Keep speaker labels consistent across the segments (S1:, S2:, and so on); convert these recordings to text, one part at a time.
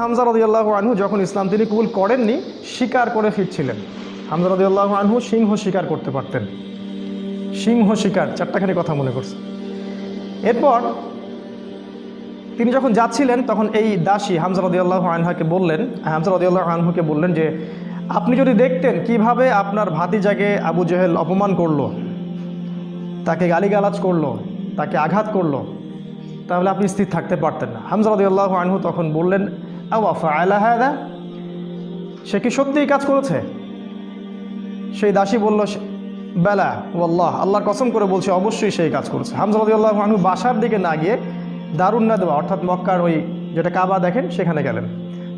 S1: হামজা রদিয়াল্লাহ আনহু যখন ইসলাম তিনি কবুল করেননি, শিকার করে ফিরছিলেন। হামজা রদিয়াল্লাহ আনহু সিংহ শিকার করতে পারতেন। সিংহ শিকার, চারটাখানি কথা মনে করছে। এরপর তিনি যখন যাচ্ছিলেন, তখন এই দাসী হামজা রদিয়াল্লাহ আনহাকে বললেন, হামজা রদিয়াল্লাহ আনহুকে বললেন যে, আপনি যদি দেখতেন কীভাবে আপনার ভাতিজাকে আবু জেহেল অপমান করল, তাকে গালিগালাজ করল, তাকে আঘাত করল, তাহলে আপনি স্থির থাকতে পারতেন না। হামজা রদিয়াল্লাহ আনহু তখন বললেন সে কি সত্যিই কাজ করেছে? সেই দাসী বলল, "সে- বেলা, ওয়াল্লাহ, আল্লাহর কসম করে বলছে, অবশ্যই সেই কাজ করেছে। হামজা রদিয়াল্লাহ আনহু বাসার দিকে না গিয়ে দারুণ না দেওয়া অর্থাৎ মক্কার ওই যেটা কাবা দেখেন, সেখানে গেলেন।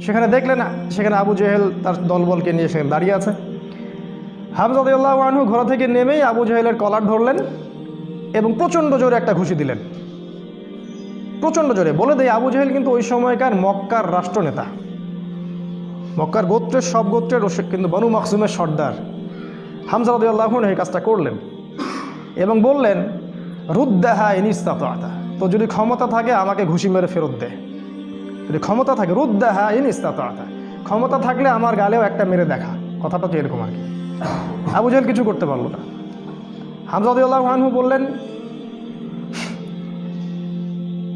S1: সেখানে দেখলেন, সেখানে আবু জেহেল তার দলবলকে নিয়ে সেখানে দাঁড়িয়ে আছে। হামজা রদিয়াল্লাহ আনহু থেকে নেমেই আবু জেহেলের কলার ধরলেন এবং প্রচণ্ড জোরে একটা ঘুষি দিলেন। প্রচণ্ড জোরে। বলে দেয় আবু জেহেল কিন্তু ওই সময়কার মক্কার রাষ্ট্রনেতা। মক্কার গোত্রের, সব গোত্রের ও কিন্তু বনু মকসুমের সর্দার। হামজা রদিয়াল্লাহ এই কাজটা করলেন এবং বললেন, রুদ্দাহা ইনিস্তাতা তো যদি ক্ষমতা থাকে, আমাকে ঘুষি মেরে ফেরত দে। যদি ক্ষমতা থাকে, রুদ্দাহা ইনিস্তাতা ক্ষমতা থাকলে আমার গালেও একটা মেরে দেখা। কথাটা তো এরকম আর কি। আবু জেহেল কিছু করতে পারল না। হামজা রদিয়াল্লাহ আনহু বললেন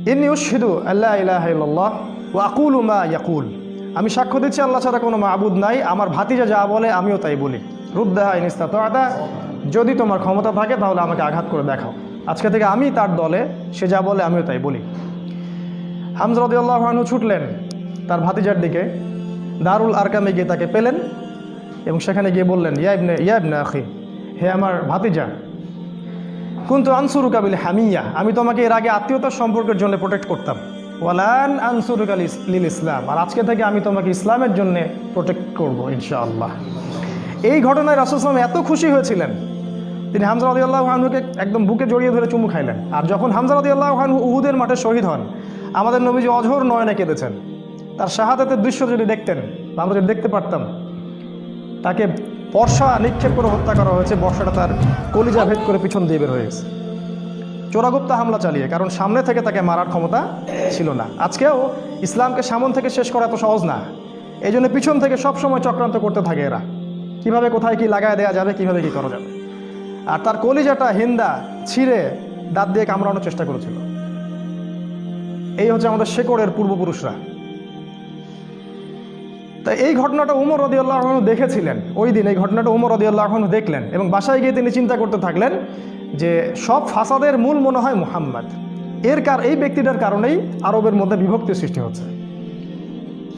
S1: ইনি উশহিদু আল্লাহ ইলাহা ওয়া আকুলু মা ইয়াকুল। আমি সাক্ষ্য দিচ্ছি, আল্লাহ ছাড়া কোনো মাবুদ নাই। আমার ভাতিজা যা বলে, আমিও তাই বলি। রুদ্দাহা ইনিস্তা তো আদা যদি তোমার ক্ষমতা থাকে, তাহলে আমাকে আঘাত করে দেখাও। আজকে থেকে আমি তার দলে, সে যা বলে, আমিও তাই বলি। হামজা রদিয়াল্লাহু আনহু ছুটলেন তার ভাতিজার দিকে। দারুল আরকামে গিয়ে তাকে পেলেন এবং সেখানে গিয়ে বললেন ইয়াবনে ইয়াবনে আখি, হে আমার ভাতিজা কিন্তু আনসুরু কাবিল হামিয়া, আমি তোমাকে এর আগে আত্মীয়তার সম্পর্কের জন্য প্রোটেক্ট করতাম। ওয়ালান আনসুরু কাল লিল ইসলাম, আর আজকে থেকে আমি তোমাকে ইসলামের জন্য প্রোটেক্ট করব, ইনশাআল্লাহ। এই ঘটনায় রাসুসলাম এত খুশি হয়েছিলেন। তিনি হামজা আল্লাহ আনহুকে একদম বুকে জড়িয়ে ধরে চুমু খাইলেন। আর যখন হামজা আল্লাহ আনহু উহুদের মাঠে শহীদ হন, আমাদের নবীজি অঝোর নয়নে কেঁদেছেন। তার শাহাদাতের দৃশ্য যদি দেখতেন, আমরা যদি দেখতে পারতাম, তাকে বর্ষা নিক্ষেপ করে হত্যা করা হয়েছে, বর্ষাটা তার কলিজা ভেদ করে পিছন দিয়ে বের হয়ে গেছে। চোরাগুপ্তা হামলা চালিয়ে, কারণ সামনে থেকে তাকে মারার ক্ষমতা ছিল না। আজকেও ইসলামকে সামন থেকে শেষ করা এত সহজ না। এই জন্য পিছন থেকে সব সময় চক্রান্ত করতে থাকে এরা। কীভাবে, কোথায় কি লাগায় দেয়া যাবে, কীভাবে কি করা যাবে? আর তার কলিজাটা হিন্দা ছিঁড়ে দাঁত দিয়ে কামড়ানোর চেষ্টা করেছিল। এই হচ্ছে আমাদের শেকড়ের পূর্বপুরুষরা। তা এই ঘটনাটা উমর রদিয়াল্লাহ দেখেছিলেন। ওই দিন এই ঘটনাটা উমর রদিয়াল্লাহ দেখলেন এবং বাসায় গিয়ে তিনি চিন্তা করতে থাকলেন যে সব ফাসাদের মূল মনে হয় মুহাম্মদ। এর কার, এই ব্যক্তিটার কারণেই আরবের মধ্যে বিভক্তি সৃষ্টি হচ্ছে।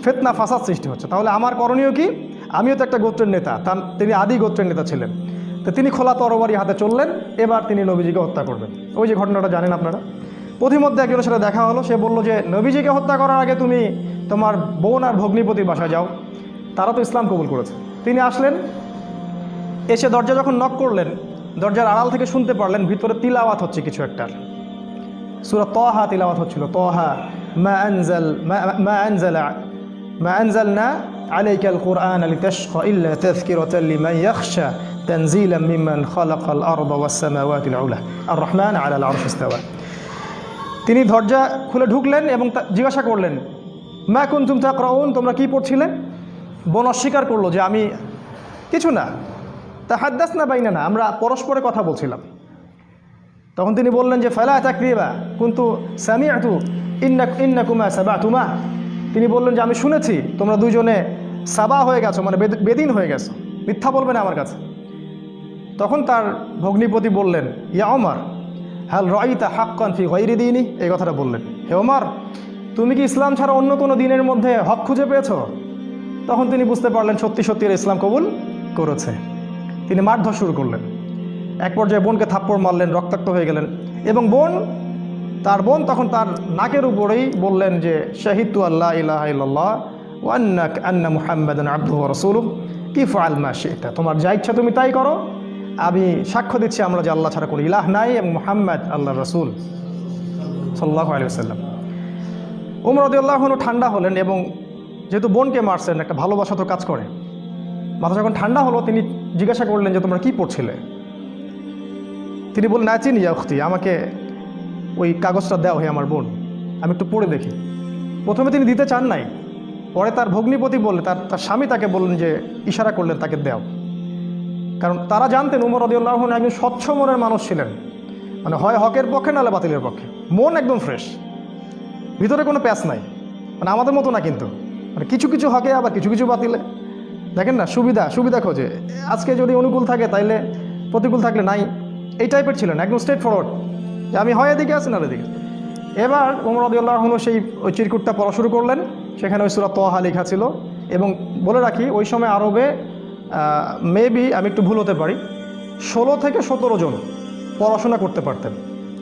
S1: ফেতনা, ফাসাদ সৃষ্টি হচ্ছে। তাহলে আমার করণীয় কি? আমিও তো একটা গোত্রের নেতা, তার, তিনি আদি গোত্রের নেতা ছিলেন। তো তিনি খোলা তরবারি হাতে চললেন, এবার তিনি নবীজিকে হত্যা করবেন। ওই যে ঘটনাটা জানেন আপনারা? প্রতিমধ্যে একজনের সাথে দেখা হলো সে বলল যে নবীজিকে হত্যা করার আগে তুমি তোমার বোন আর ভগ্নিপতির বাসায় যাও তারা তো ইসলাম কবুল করেছে তিনি আসলেন এসে দরজা যখন নক করলেন দরজার আড়াল থেকে শুনতে পারলেন ভিতরে তিলাওয়াত হচ্ছে কিছু একটার সুরা তহা তিলাওয়াত হচ্ছিল তহা মা আনজাল মা- মা আনজাল মা আনজালনা عليك القرآن لتشقى إلا تذكرة لمن يخشى تنزيلا ممن خلق الأرض والسماوات العلى الرحمن على العرش استوى তিনি দরজা খুলে ঢুকলেন এবং জিজ্ঞাসা করলেন, মা কুনতুম তাকরাউন? তোমরা কি পড়ছিলে? বোন অস্বীকার করল যে, আমি কিছু না। তা হাদ্দাস না বাইনা না আমরা পরস্পরে কথা বলছিলাম। তখন তিনি বললেন যে, ফেলা চাকরিবা কিন্তু স্যামি আতু ইন্না ইন্না কুমা সাবা তুমা তিনি বললেন যে, আমি শুনেছি, তোমরা দুজনে সাবা হয়ে গেছো মানে বেদ- বেদিন হয়ে গেছো। মিথ্যা বলবে না আমার কাছে। তখন তার ভগ্নিপতি বললেন, ইয়া অমর হাল রয়িতা হাক্কান ফি গৈরি দিনই এই কথাটা বললেন। হে ওমর, তুমি কি ইসলাম ছাড়া অন্য কোনো দিনের মধ্যে হক খুঁজে পেয়েছ? তখন তিনি বুঝতে পারলেন সত্যি সত্যি ইসলাম কবুল করেছে। তিনি মারধর শুরু করলেন। এক পর্যায়ে বোনকে থাপ্পড় মারলেন, রক্তাক্ত হয়ে গেলেন। এবং বোন, তার বোন তখন তার নাকের উপরেই বললেন যে শাহিদু আল্লাহ ইল্লাল্লাহ ওয়ান্নাক আন্না মুহাম্মাদান আব্দুহু ওয়া রাসূলুহু। কি ফাল মা শি'তা? তোমার যা ইচ্ছা তুমি তাই করো। আমি সাক্ষ্য দিচ্ছি আমরা যে আল্লাহ ছাড়া কোনো ইলাহ নাই এবং মুহাম্মদ আল্লাহ রসুল সাল্লাল্লাহু আলাইহি ওয়াসাল্লাম। উমর আনহু ঠান্ডা হলেন এবং যেহেতু বোনকে মারছেন, একটা ভালোবাসা তো কাজ করে। মাথা যখন ঠান্ডা হলো, তিনি জিজ্ঞাসা করলেন যে তোমরা কি পড়ছিলে? তিনি বললেন না চিনি উখতি, আমাকে ওই কাগজটা দেওয়া হে আমার বোন, আমি একটু পড়ে দেখি। প্রথমে তিনি দিতে চান নাই, পরে তার ভগ্নিপতি বললেন, তার তার স্বামী তাকে বললেন যে ইশারা করলেন, তাকে দেও। কারণ তারা জানতেন উমর রদিউল্লাহ একজন স্বচ্ছ মনের মানুষ ছিলেন। মানে হয় হকের পক্ষে নাহলে বাতিলের পক্ষে। মন একদম ফ্রেশ ভিতরে কোনো প্যাচ নাই। মানে আমাদের মতো না কিন্তু। মানে কিছু কিছু হকে আবার কিছু কিছু বাতিলে। দেখেন না, সুবিধা সুবিধা খোঁজে। আজকে যদি অনুকূল থাকে তাইলে প্রতিকূল থাকলে নাই। এই টাইপের ছিলেন, একদম স্ট্রেট ফরওয়ার্ড যে আমি হয় এদিকে আছি না এদিকে এবার ওমর রদিউল্লাহনু সেই ওই চিরকুটটা পড়া শুরু করলেন। সেখানে ওই সুরা তোহা লেখা ছিল। এবং বলে রাখি, ওই সময় আরবে মেবি আমি একটু ভুল হতে পারি। ষোলো থেকে সতেরো জন পড়াশোনা করতে পারতেন।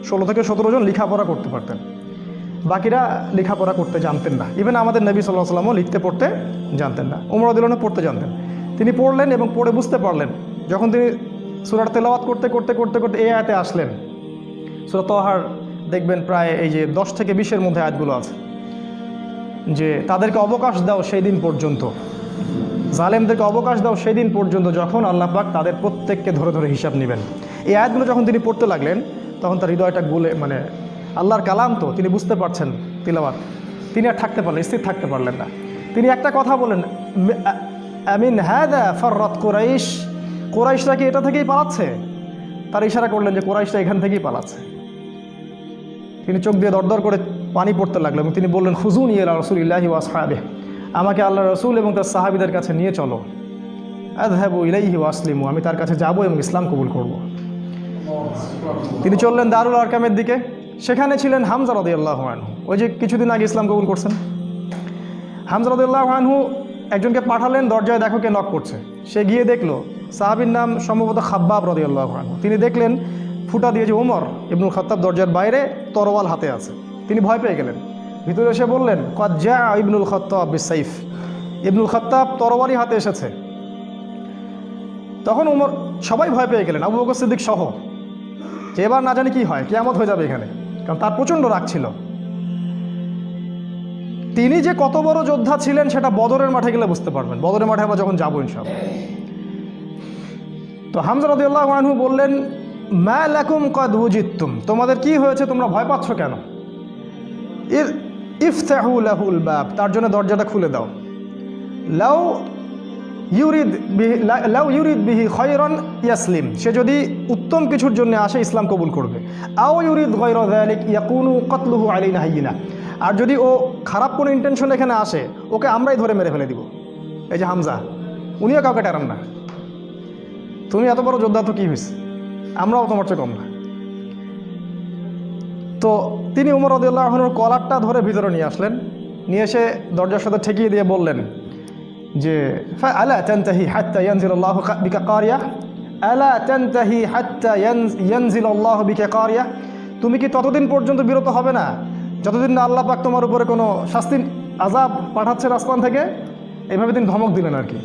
S1: ষোলো থেকে সতেরো জন লেখাপড়া করতে পারতেন। বাকিরা লেখাপড়া করতে জানতেন না। ইভেন আমাদের নবী সাল্লাহ সাল্লামও লিখতে, পড়তে জানতেন না। উমরাদুল্লাহ পড়তে জানতেন। তিনি পড়লেন এবং পড়ে বুঝতে পারলেন। যখন তিনি সুরার তেলাওয়াত করতে করতে করতে করতে এই আয়াতে আসলেন, সুরা তহার দেখবেন প্রায় এই যে দশ থেকে বিশের মধ্যে আয়াতগুলো আছে, যে তাদেরকে অবকাশ দাও সেই দিন পর্যন্ত। জালেমদেরকে অবকাশ দাও সেদিন পর্যন্ত যখন আল্লাহ পাক তাদের প্রত্যেককে ধরে ধরে হিসাব নেবেন। এই আয়াতগুলো যখন তিনি পড়তে লাগলেন, তখন তার হৃদয়টা গুলে মানে আল্লাহর কালাম তো, তিনি বুঝতে পারছেন তিলাবাত তিনি আর থাকতে পারলেন, স্থির থাকতে পারলেন না। তিনি একটা কথা বলেন আমিন হ্যাঁ ফররত কোরাইশ। কোরাইশরা কি এটা থেকেই পালাচ্ছে? তার ইশারা করলেন যে কোরাইশরা এখান থেকেই পালাচ্ছে। তিনি চোখ দিয়ে দরদর করে পানি পড়তে লাগল এবং তিনি বললেন, হুজুন ইয়েলা রসুল ইল্লাহি ওয়াসহাবে আমাকে আল্লাহ রসুল এবং তার সাহাবিদের কাছে নিয়ে চলো। আদহাবু ইলাইহি ওয়াসলিমু আমি তার কাছে যাব এবং ইসলাম কবুল করব। তিনি চললেন দারুল আরকামের দিকে। সেখানে ছিলেন হামজা আল্লাহ ওই যে কিছুদিন আগে ইসলাম কবুল করছেন। হামজা রদি আল্লাহ আনহু একজনকে পাঠালেন, দরজায় দেখো কে নক করছে। সে গিয়ে দেখল, সাহাবির নাম সম্ভবত খাব্বাব রদি আনহু। তিনি দেখলেন, ফুটা দিয়েছে ওমর ইবনুল খত্তাব দরজার বাইরে তরোয়াল হাতে আছে। তিনি ভয় পেয়ে গেলেন। ভিতরে এসে বললেন কজ্জা ইবনুল খত্তাব বিসাইফ ইবনুল খত্তাব তরোয়ালি হাতে এসেছে। তখন উমর, সবাই ভয় পেয়ে গেলেন, আবু বকর সিদ্দিক সহ। যে এবার না জানি কি হয়, কেয়ামত হয়ে যাবে এখানে, কারণ তার প্রচণ্ড রাগ ছিল। তিনি যে কত বড় যোদ্ধা ছিলেন, সেটা বদরের মাঠে গেলে বুঝতে পারবেন। বদরের মাঠে আমরা যখন যাব ইনসব তো হামজা বললেন, মা লাকুম কদ উজিত্তুম তোমাদের কি হয়েছে? তোমরা ভয় পাচ্ছ কেন? ইর ইফতাহু লাহুল বাব, তার জন্য দরজাটা খুলে দাও। লাউ ইউরিদ লাউ ইউরিদ বিহি খয়রন ইয়াসলিম, সে যদি উত্তম কিছুর জন্য আসে, ইসলাম কবুল করবে। আও ইউরিদ গৈর যালিক ইয়াকুনু কতলুহু আলাইনা হাইয়িনা, আর যদি ও খারাপ কোনো ইন্টেনশন এখানে আসে, ওকে আমরাই ধরে মেরে ফেলে দিব। এই যে হামজা, উনিও কাউকে টেরান না। তুমি এত বড় যোদ্ধা তো কী হয়েছে আমরাও তোমার চেয়ে কম না। তো তিনি উমর রদুল্লাহনুর কলারটা ধরে ভিতরে নিয়ে আসলেন। নিয়ে এসে দরজার সাথে ঠেকিয়ে দিয়ে বললেন যে ফা আলা তানতাহি হাত্তা ইয়ানজিল আল্লাহ বিকা কারিয়া? আলা তানতাহি হাত্তা ইয়ানজিল আল্লাহ বিকা কারিয়া? তুমি কি ততদিন পর্যন্ত বিরত হবে না? যতদিন না আল্লাহ পাক তোমার উপরে কোনো শাস্তি আজাব পাঠাচ্ছেন আসমান থেকে? এইভাবে তিনি ধমক দিলেন আর কি।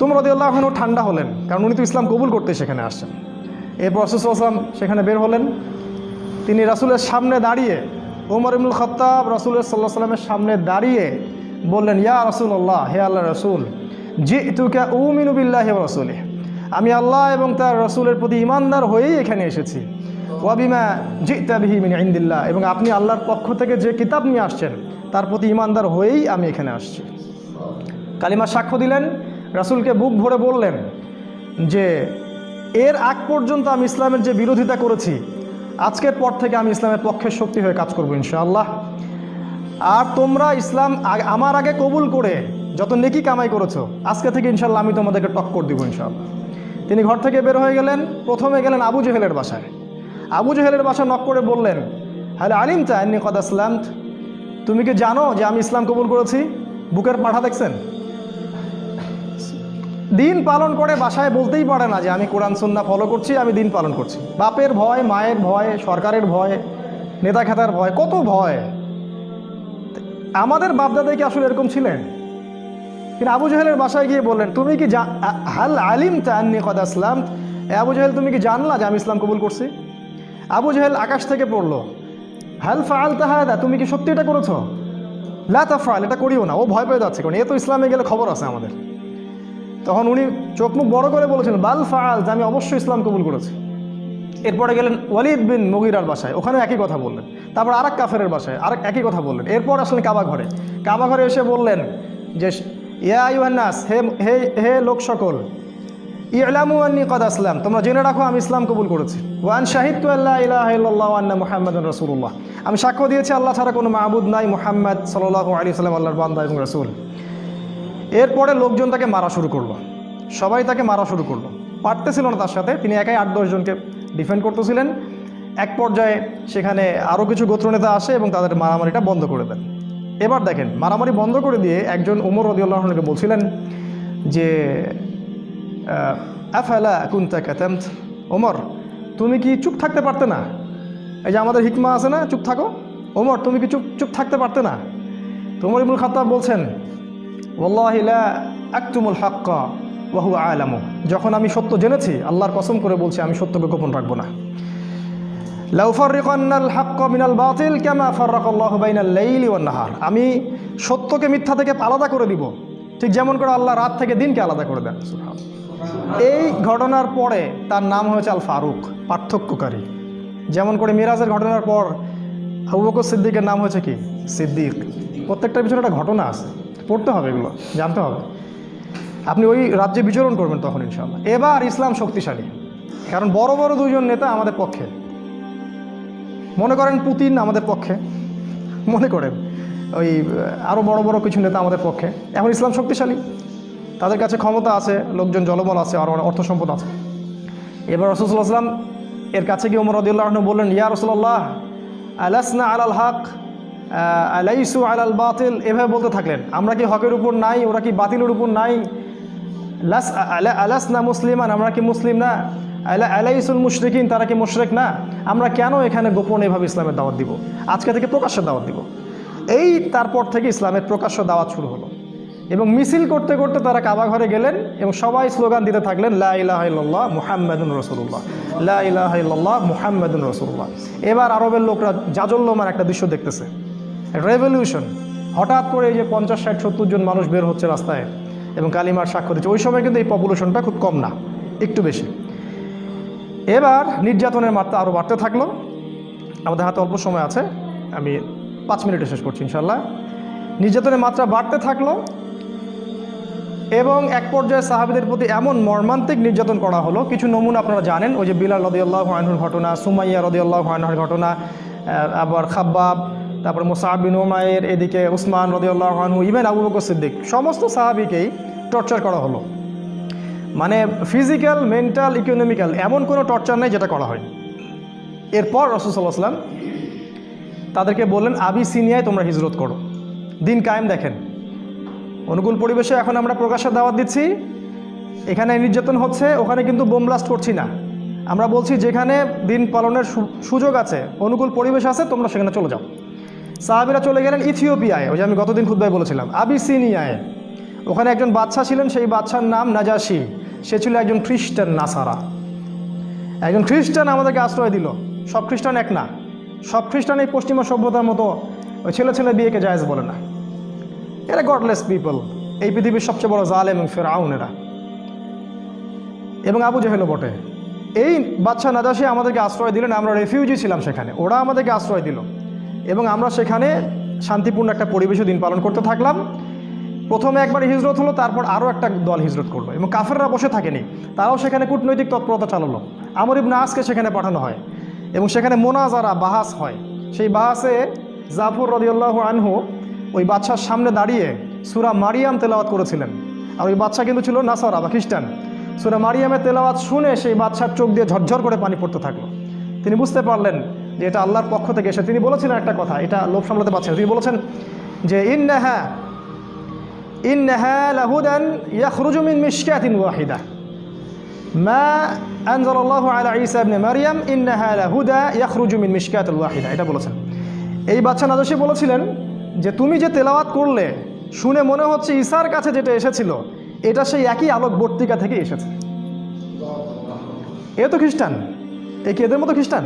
S1: তোমরা রদিয়াল্লাহ আল্লাহনু ঠান্ডা হলেন, কারণ উনি তো ইসলাম কবুল করতে সেখানে আসছেন। এরপর রসুলাম সেখানে বের হলেন। তিনি রাসুলের সামনে দাঁড়িয়ে ওমর ইবনুল খত্তাব রাসুলের সাল্লাহ সাল্লামের সামনে দাঁড়িয়ে বললেন, ইয়া রসুল্লাহ হে আল্লাহ রসুল জি তুকে উমিনুবিল্লাহ রসুলে আমি আল্লাহ এবং তার রসুলের প্রতি ইমানদার হয়েই এখানে এসেছি। ওয়াবিমা জি তাবিহি মিন ইন্দিল্লাহ। এবং আপনি আল্লাহর পক্ষ থেকে যে কিতাব নিয়ে আসছেন, তার প্রতি ইমানদার হয়েই আমি এখানে আসছি। কালিমা সাক্ষ্য দিলেন, রাসুলকে বুক ভরে বললেন যে, এর আগ পর্যন্ত আমি ইসলামের যে বিরোধিতা করেছি আজকের পর থেকে আমি ইসলামের পক্ষে শক্তি হয়ে কাজ করব, ইনশাআল্লাহ। আর তোমরা ইসলাম আমার আগে কবুল করে যত নেকি কামাই করেছ, আজকে থেকে ইনশাল্লাহ আমি তোমাদেরকে টক্কর দিব ইনশাল্লাহ তিনি ঘর থেকে বের হয়ে গেলেন, প্রথমে গেলেন আবু জেহেলের বাসায়। আবু জেহেলের বাসা নক করে বললেন হ্যালো আলিম এমনি কদ আসলাম তুমি কি জানো যে আমি ইসলাম কবুল করেছি? বুকের পাঠা দেখছেন? দিন পালন করে বাসায় বলতেই পারে না যে আমি কোরআন সুন্না ফলো করছি, আমি দিন পালন করছি। বাপের ভয়, মায়ের ভয়, সরকারের ভয়, নেতা খেতার ভয়, কত ভয়? আমাদের বাপদাদাই কি আসলে এরকম ছিলেন? কিন্তু আবু জাহেলের বাসায় গিয়ে বললেন, তুমি কি হাল আলিম তান্নি কদ আসলাম আবু জাহেল, তুমি কি জানলা যে আমি ইসলাম কবুল করছি? আবু জাহেল আকাশ থেকে পড়ল, হাল ফাল তাহাদা তুমি কি সত্যি এটা করেছ? লা তাফাল এটা করিও না, ও ভয় পেয়ে যাচ্ছে, কারণ এ তো ইসলামে গেলে খবর আছে আমাদের। তখন উনি চোখ মুখ বড় করে বলেছিলেন, বাল ফাল যে আমি অবশ্যই ইসলাম কবুল করেছি। এরপরে গেলেন ওয়ালিদ বিন মুগিরার বাসায় ওখানে একই কথা বললেন। তারপর আরেক কাফেরের বাসায়, আরেক একই কথা বললেন। এরপর আসলেন কাবা ঘরে। কাবা ঘরে এসে বললেন যে, ইয়া ইউহান্নাস হে হে হে লোক সকল ইলামু আন্নি কদ আসলাম, তোমরা জেনে রাখো আমি ইসলাম কবুল করেছি। ওয়ান শাহিদ তু আল্লাহ ইলাহ আন্না মুহাম্মদ রসুল্লাহ আমি সাক্ষ্য দিয়েছি, আল্লাহ ছাড়া কোনো মাহবুদ নাই মোহাম্মদ সাল্লাহ আলী সাল্লাম আল্লাহর বান্দা এবং রসুল। এরপরে লোকজন তাকে মারা শুরু করল। সবাই তাকে মারা শুরু করল। পারতেছিল না তার সাথে। তিনি একাই আট দশজনকে ডিফেন্ড করতেছিলেন। এক পর্যায়ে সেখানে আরও কিছু গোত্রনেতা আসে এবং তাদের মারামারিটা বন্ধ করে দেন। এবার দেখেন, মারামারি বন্ধ করে দিয়ে একজন উমর রদিউল্লাহকে বলছিলেন যে আফালা কুন্তা কাতামত? ওমর তুমি কি চুপ থাকতে পারতে না? এই যে আমাদের হিকমা আছে না, চুপ থাকো। ওমর তুমি কি চুপ চুপ থাকতে পারতে না? তোমর ইবুল খাত্তাব বলছেন যখন আমি সত্য জেনেছি, আল্লাহর কসম করে বলছি, আমি সত্যকে গোপন রাখব না। মিনাল বাতিল আমি সত্যকে মিথ্যা থেকে আলাদা করে দিব। ঠিক যেমন করে আল্লাহ রাত থেকে দিনকে আলাদা করে দেন। এই ঘটনার পরে তার নাম হয়েছে আল ফারুক, পার্থক্যকারী। যেমন করে মিরাজের ঘটনার পর আবু বকর সিদ্দিকের নাম হয়েছে কি? সিদ্দিক। প্রত্যেকটার পিছনে একটা ঘটনা আছে। পড়তে হবে এগুলো, জানতে হবে। আপনি ওই রাজ্যে বিচরণ করবেন তখন ইনশাল্লাহ এবার ইসলাম শক্তিশালী। কারণ বড় বড় দুজন নেতা আমাদের পক্ষে। মনে করেন পুতিন আমাদের পক্ষে। মনে করেন ওই আরও বড় বড় কিছু নেতা আমাদের পক্ষে। এখন ইসলাম শক্তিশালী। তাদের কাছে ক্ষমতা আছে, লোকজন জলবল আছে, আর অর্থ সম্পদ আছে। এবার রসুল্লাহ আসলাম এর কাছে গিয়ে ওমর রদিউল্লাহ বললেন, ইয়া রসুল্লাহ আলাসনা আলাল হক? আলাইসু আলাল বাতিল, এভাবে বলতে থাকলেন। আমরা কি হকের উপর নাই? ওরা কি বাতিলের উপর নাই? লাস আলা- আলাস না মুসলিমান, আমরা কি মুসলিম না? আলা আলাইসুল মুশরিকিন, তারা কি মুশরিক না? আমরা কেন এখানে গোপন এভাবে ইসলামের দাওয়াত দিব? আজকে থেকে প্রকাশ্য দাওয়াত দিব। এই তারপর থেকে ইসলামের প্রকাশ্য দাওয়াত শুরু হলো। এবং মিছিল করতে করতে তারা কাবা ঘরে গেলেন এবং সবাই স্লোগান দিতে থাকলেন, লা ইলাহা ইল্লাল্লাহ মুহাম্মাদুন রসুল্লাহ লা ইলাহা ইল্লাল্লাহ মুহাম্মাদুন রসুল্লাহ এবার আরবের লোকরা জাজল্যমান একটা দৃশ্য দেখতেছে। রেভলিউশন হঠাৎ করে এই যে পঞ্চাশ, ষাট, সত্তর জন মানুষ বের হচ্ছে রাস্তায় এবং কালিমার সাক্ষ্য দিচ্ছে, ওই সময় কিন্তু এই পপুলেশনটা খুব কম না, একটু বেশি। এবার নির্যাতনের মাত্রা আরও বাড়তে থাকল। আমাদের হাতে অল্প সময় আছে, আমি পাঁচ মিনিটে শেষ করছি ইনশাল্লাহ নির্যাতনের মাত্রা বাড়তে থাকল এবং এক পর্যায়ে সাহাবিদের প্রতি এমন মর্মান্তিক নির্যাতন করা হলো। কিছু নমুনা আপনারা জানেন, ওই যে বিলাল রদিয়াল্লাহ আনহুর ঘটনা, সুমাইয়া রদিয়াল্লাহ আনহুর ঘটনা আবার খাব্বাব তারপরে মোসাহাব বিন ওমায়ের এদিকে উসমান রদিয়াল্লাহ আনহু ইভেন আবু বকর সিদ্দিক, সমস্ত সাহাবিকেই টর্চার করা হলো। মানে ফিজিক্যাল মেন্টাল ইকোনমিক্যাল এমন কোনো টর্চার নেই যেটা করা হয় এরপর রসুসাল্লাহ আসলাম তাদেরকে বললেন আবি সিনিয়ায় তোমরা হিজরত করো। দিন কায়েম দেখেন। অনুকূল পরিবেশে এখন আমরা প্রকাশের দাওয়াত দিচ্ছি। এখানে নির্যাতন হচ্ছে, ওখানে কিন্তু বোম ব্লাস্ট করছি না। আমরা বলছি, যেখানে দিন পালনের সুযোগ আছে, অনুকূল পরিবেশ আছে, তোমরা সেখানে চলে যাও। সাহাবিরা চলে গেলেন ইথিওপিয়ায়, ওই যে আমি গতদিন খুদ্ায় বলেছিলাম, আবিসিনিয়ায়। ওখানে একজন বাচ্চা ছিলেন, সেই বাচ্চার নাম নাজাসি। সে ছিল একজন খ্রিস্টান নাসারা। একজন খ্রিস্টান আমাদেরকে আশ্রয় দিল। সব খ্রিস্টান এক না। সব খ্রিস্টান এই পশ্চিমা সভ্যতার মতো ওই ছেলে ছেলে বিয়েকে জায়েজ বলে না। এরা গডলেস পিপল এই পৃথিবীর সবচেয়ে বড় জাল এবং ফেরাউন এরা। এবং আবু জেহেলও বটে। এই বাচ্চা নাদাসী আমাদেরকে আশ্রয় দিলেন, আমরা রেফিউজি ছিলাম সেখানে। ওরা আমাদেরকে আশ্রয় দিল। এবং আমরা সেখানে শান্তিপূর্ণ একটা পরিবেশে দিন পালন করতে থাকলাম। প্রথমে একবার হিজরত হলো, তারপর আরও একটা দল হিজরত করল এবং কাফেররা বসে থাকেনি। তারাও সেখানে কূটনৈতিক তৎপরতা চালালো। আমর ইবনে আসকে সেখানে পাঠানো হয় এবং সেখানে মোনাজারা, বাহাস হয়। সেই বাহাসে জাফর রদিউল্লাহ আনহু ওই বাচ্চার সামনে দাঁড়িয়ে সুরা মারিয়াম তেলাওয়াত করেছিলেন। আর ওই বাচ্চা কিন্তু ছিল নাসারা বা খ্রিস্টান। সুরা মারিয়ামের তেলাওয়াত শুনে সেই বাচ্চার চোখ দিয়ে ঝরঝর করে পানি পড়তে থাকল। তিনি বুঝতে পারলেন যে এটা আল্লাহর পক্ষ থেকে এসে তিনি বলেছিলেন একটা কথা, এটা লোভ সামলাতে পারছেন তিনি বলেছেন যে, ইন্নাহা ওয়াহিদা। মা আনজালাল্লাহু আলা ঈসা ইবনে মারইয়াম ইন্নাহা লাহুদা ইয়াখরুজু মিশকাতিল ওয়াহিদা। এটা বলেছেন। এই বাচ্চা নাদসী বলেছিলেন যে, তুমি যে তেলাওয়াত করলে, শুনে মনে হচ্ছে ঈসার কাছে যেটা এসেছিল, এটা সেই একই আলোক বর্তিকা থেকে এসেছে। এ তো খ্রিস্টান, এ কি এদের মতো খ্রিস্টান?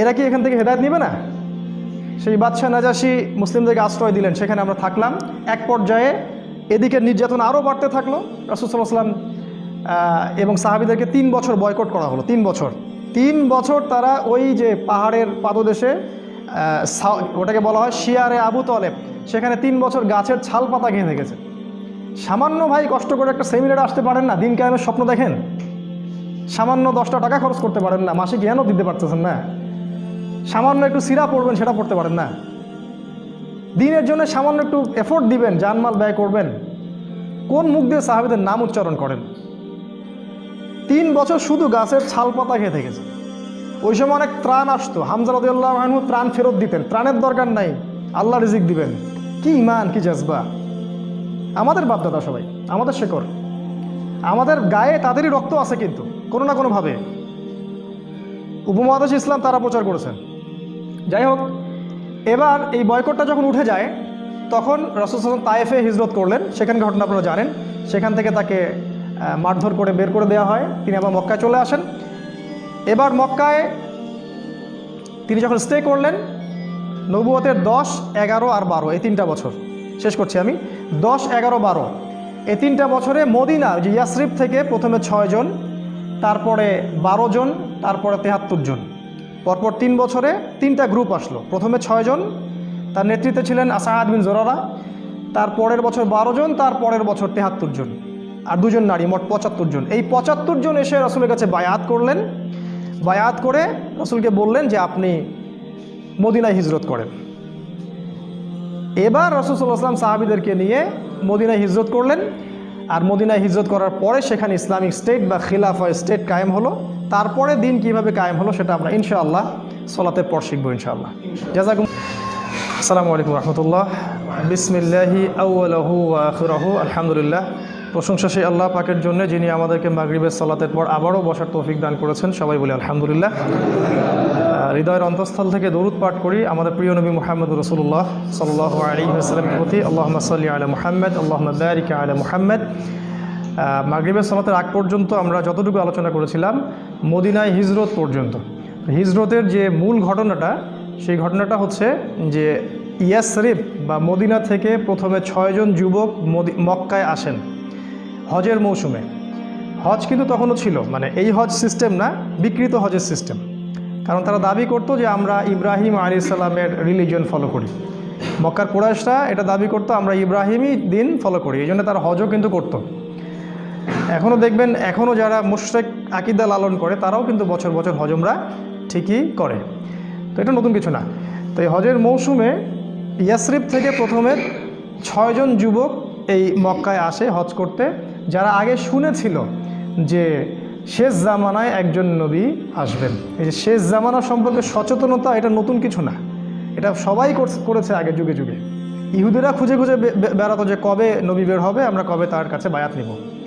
S1: এরা কি এখান থেকে হেদায়ত নিবে না? সেই বাদশাহ নাজাসি মুসলিমদেরকে আশ্রয় দিলেন, সেখানে আমরা থাকলাম। এক পর্যায়ে এদিকে নির্যাতন আরও বাড়তে থাকল। রাসুসাল্লাম এবং সাহাবিদেরকে তিন বছর বয়কট করা হলো, তিন বছর। তিন বছর তারা ওই যে পাহাড়ের পাদদেশে ওটাকে বলা হয় শিয়ারে আবু তলেব, সেখানে তিন বছর গাছের ছাল পাতা খেয়ে থেকেছে সামান্য ভাই কষ্ট করে একটা সেমিনারে আসতে পারেন না, দিন কেমন স্বপ্ন দেখেন। সামান্য দশটা টাকা খরচ করতে পারেন না, মাসে জ্ঞানও দিতে পারতেছেন না? সামান্য একটু সিরা পড়বেন, সেটা পড়তে পারেন না। দিনের জন্য সামান্য একটু এফোর্ট দিবেন, জানমাল ব্যয় করবেন। কোন মুখ দিয়ে সাহাবিদের নাম উচ্চারণ করেন? তিন বছর শুধু গাছের ছাল পাতা খেয়ে থেকেছে। ওই সময় অনেক ত্রাণ আসতো। হামজা রদিউল্লাহ আনহু ত্রাণ ফেরত দিতেন। ত্রাণের দরকার নাই। আল্লাহ রিজিক দিবেন। কি ইমান কি জজবা। আমাদের বাপদাদা সবাই, আমাদের শেকর আমাদের গায়ে তাদেরই রক্ত আছে কিন্তু, কোনো না কোনোভাবে। উপমহাদেশ ইসলাম তারা প্রচার করেছেন। যাই হোক, এবার এই বয়কটটা যখন উঠে যায়, তখন রসুল হাসান তায়েফে হিজরত করলেন। সেখানে ঘটনা আপনারা জানেন। সেখান থেকে তাকে মারধর করে বের করে দেওয়া হয়। তিনি আবার মক্কায় চলে আসেন। এবার মক্কায় তিনি যখন স্টে করলেন নবুয়তের দশ, এগারো আর বারো, এই তিনটা বছর। শেষ করছি আমি। দশ, এগারো, বারো। এই তিনটা বছরে মদিনা যে ইয়াসরিফ থেকে প্রথমে ছয়জন তারপরে বারো জন, তারপরে তেহাত্তর জন। পরপর তিন বছরে তিনটা গ্রুপ আসলো। প্রথমে ছয়জন তার নেতৃত্বে ছিলেন আসাদ বিন জোরারা, তার পরের বছর বারো জন, তার পরের বছর তেহাত্তর জন, আর দুজন নারী, মোট পঁচাত্তর জন। এই পঁচাত্তর জন এসে রসুলের কাছে বায়াত করলেন। বায়াত করে রসুলকে বললেন যে, আপনি মদিনায় হিজরত করেন। এবার রসুলাম সাহাবিদেরকে নিয়ে মদিনায় হিজরত করলেন। আর মদিনায় হিজরত করার পরে সেখানে ইসলামিক স্টেট বা খিলাফা স্টেট কায়েম হলো। তারপরে দিন কীভাবে কায়েম হলো সেটা আমরা ইনশাআল্লাহ সলাতে পর শিখব ইনশাআল্লাহ। জাজাকুম আসসালামু আলাইকুম রহমতুল্লাহ। বিসমিল্লাহি আউ্লাহু আখরাহু। আলহামদুলিল্লাহ। প্রশংসা সেই আল্লাহ পাকের জন্য যিনি আমাদেরকে মাগরিবের সালাতের পর আবারও বসার তৌফিক দান করেছেন। সবাই বলি আলহামদুলিল্লাহ। হৃদয়ের অন্তঃস্থল থেকে দরুদ পাঠ করি। আমাদের প্রিয় নবী মোহাম্মদ রসুল্লাহ সাল্লাহ আলী সাল্লামের প্রতি আল্লাহ সাল্লি আলা মুহাম্মদ আল্লাহ বারিকা আলা মুহাম্মদ। মাগরিবের সালাতের আগ পর্যন্ত আমরা যতটুকু আলোচনা করেছিলাম, মদিনায় হিজরত পর্যন্ত। হিজরতের যে মূল ঘটনাটা, সেই ঘটনাটা হচ্ছে যে ইয়াসরিফ বা মদিনা থেকে প্রথমে ছয়জন যুবক মক্কায় আসেন হজের মৌসুমে। হজ কিন্তু তখনও ছিল মানে এই হজ সিস্টেম না, বিকৃত হজের সিস্টেম। কারণ তারা দাবি করতো যে আমরা ইব্রাহিম আলী সাল্লামের রিলিজন ফলো করি। মক্কার কুরাইশরা এটা দাবি করতো, আমরা ইব্রাহিমই দিন ফলো করি, এই জন্য তারা হজও কিন্তু করতো। এখনও দেখবেন এখনও যারা মুশরেক আকিদা লালন করে, তারাও কিন্তু বছর বছর হজমরা ঠিকই করে। তো এটা নতুন কিছু না। তো এই হজের মৌসুমে ইয়াসরিফ থেকে প্রথমে ছয়জন যুবক এই মক্কায় আসে হজ করতে। যারা আগে শুনেছিল যে শেষ জামানায় একজন নবী আসবেন। এই যে শেষ জামানা সম্পর্কে সচেতনতা, এটা নতুন কিছু না। এটা সবাই করছে- আগে যুগে যুগে। ইহুদিরা খুঁজে খুঁজে বেড়াতো যে কবে নবী বের হবে, আমরা কবে তার কাছে বায়াত নিব।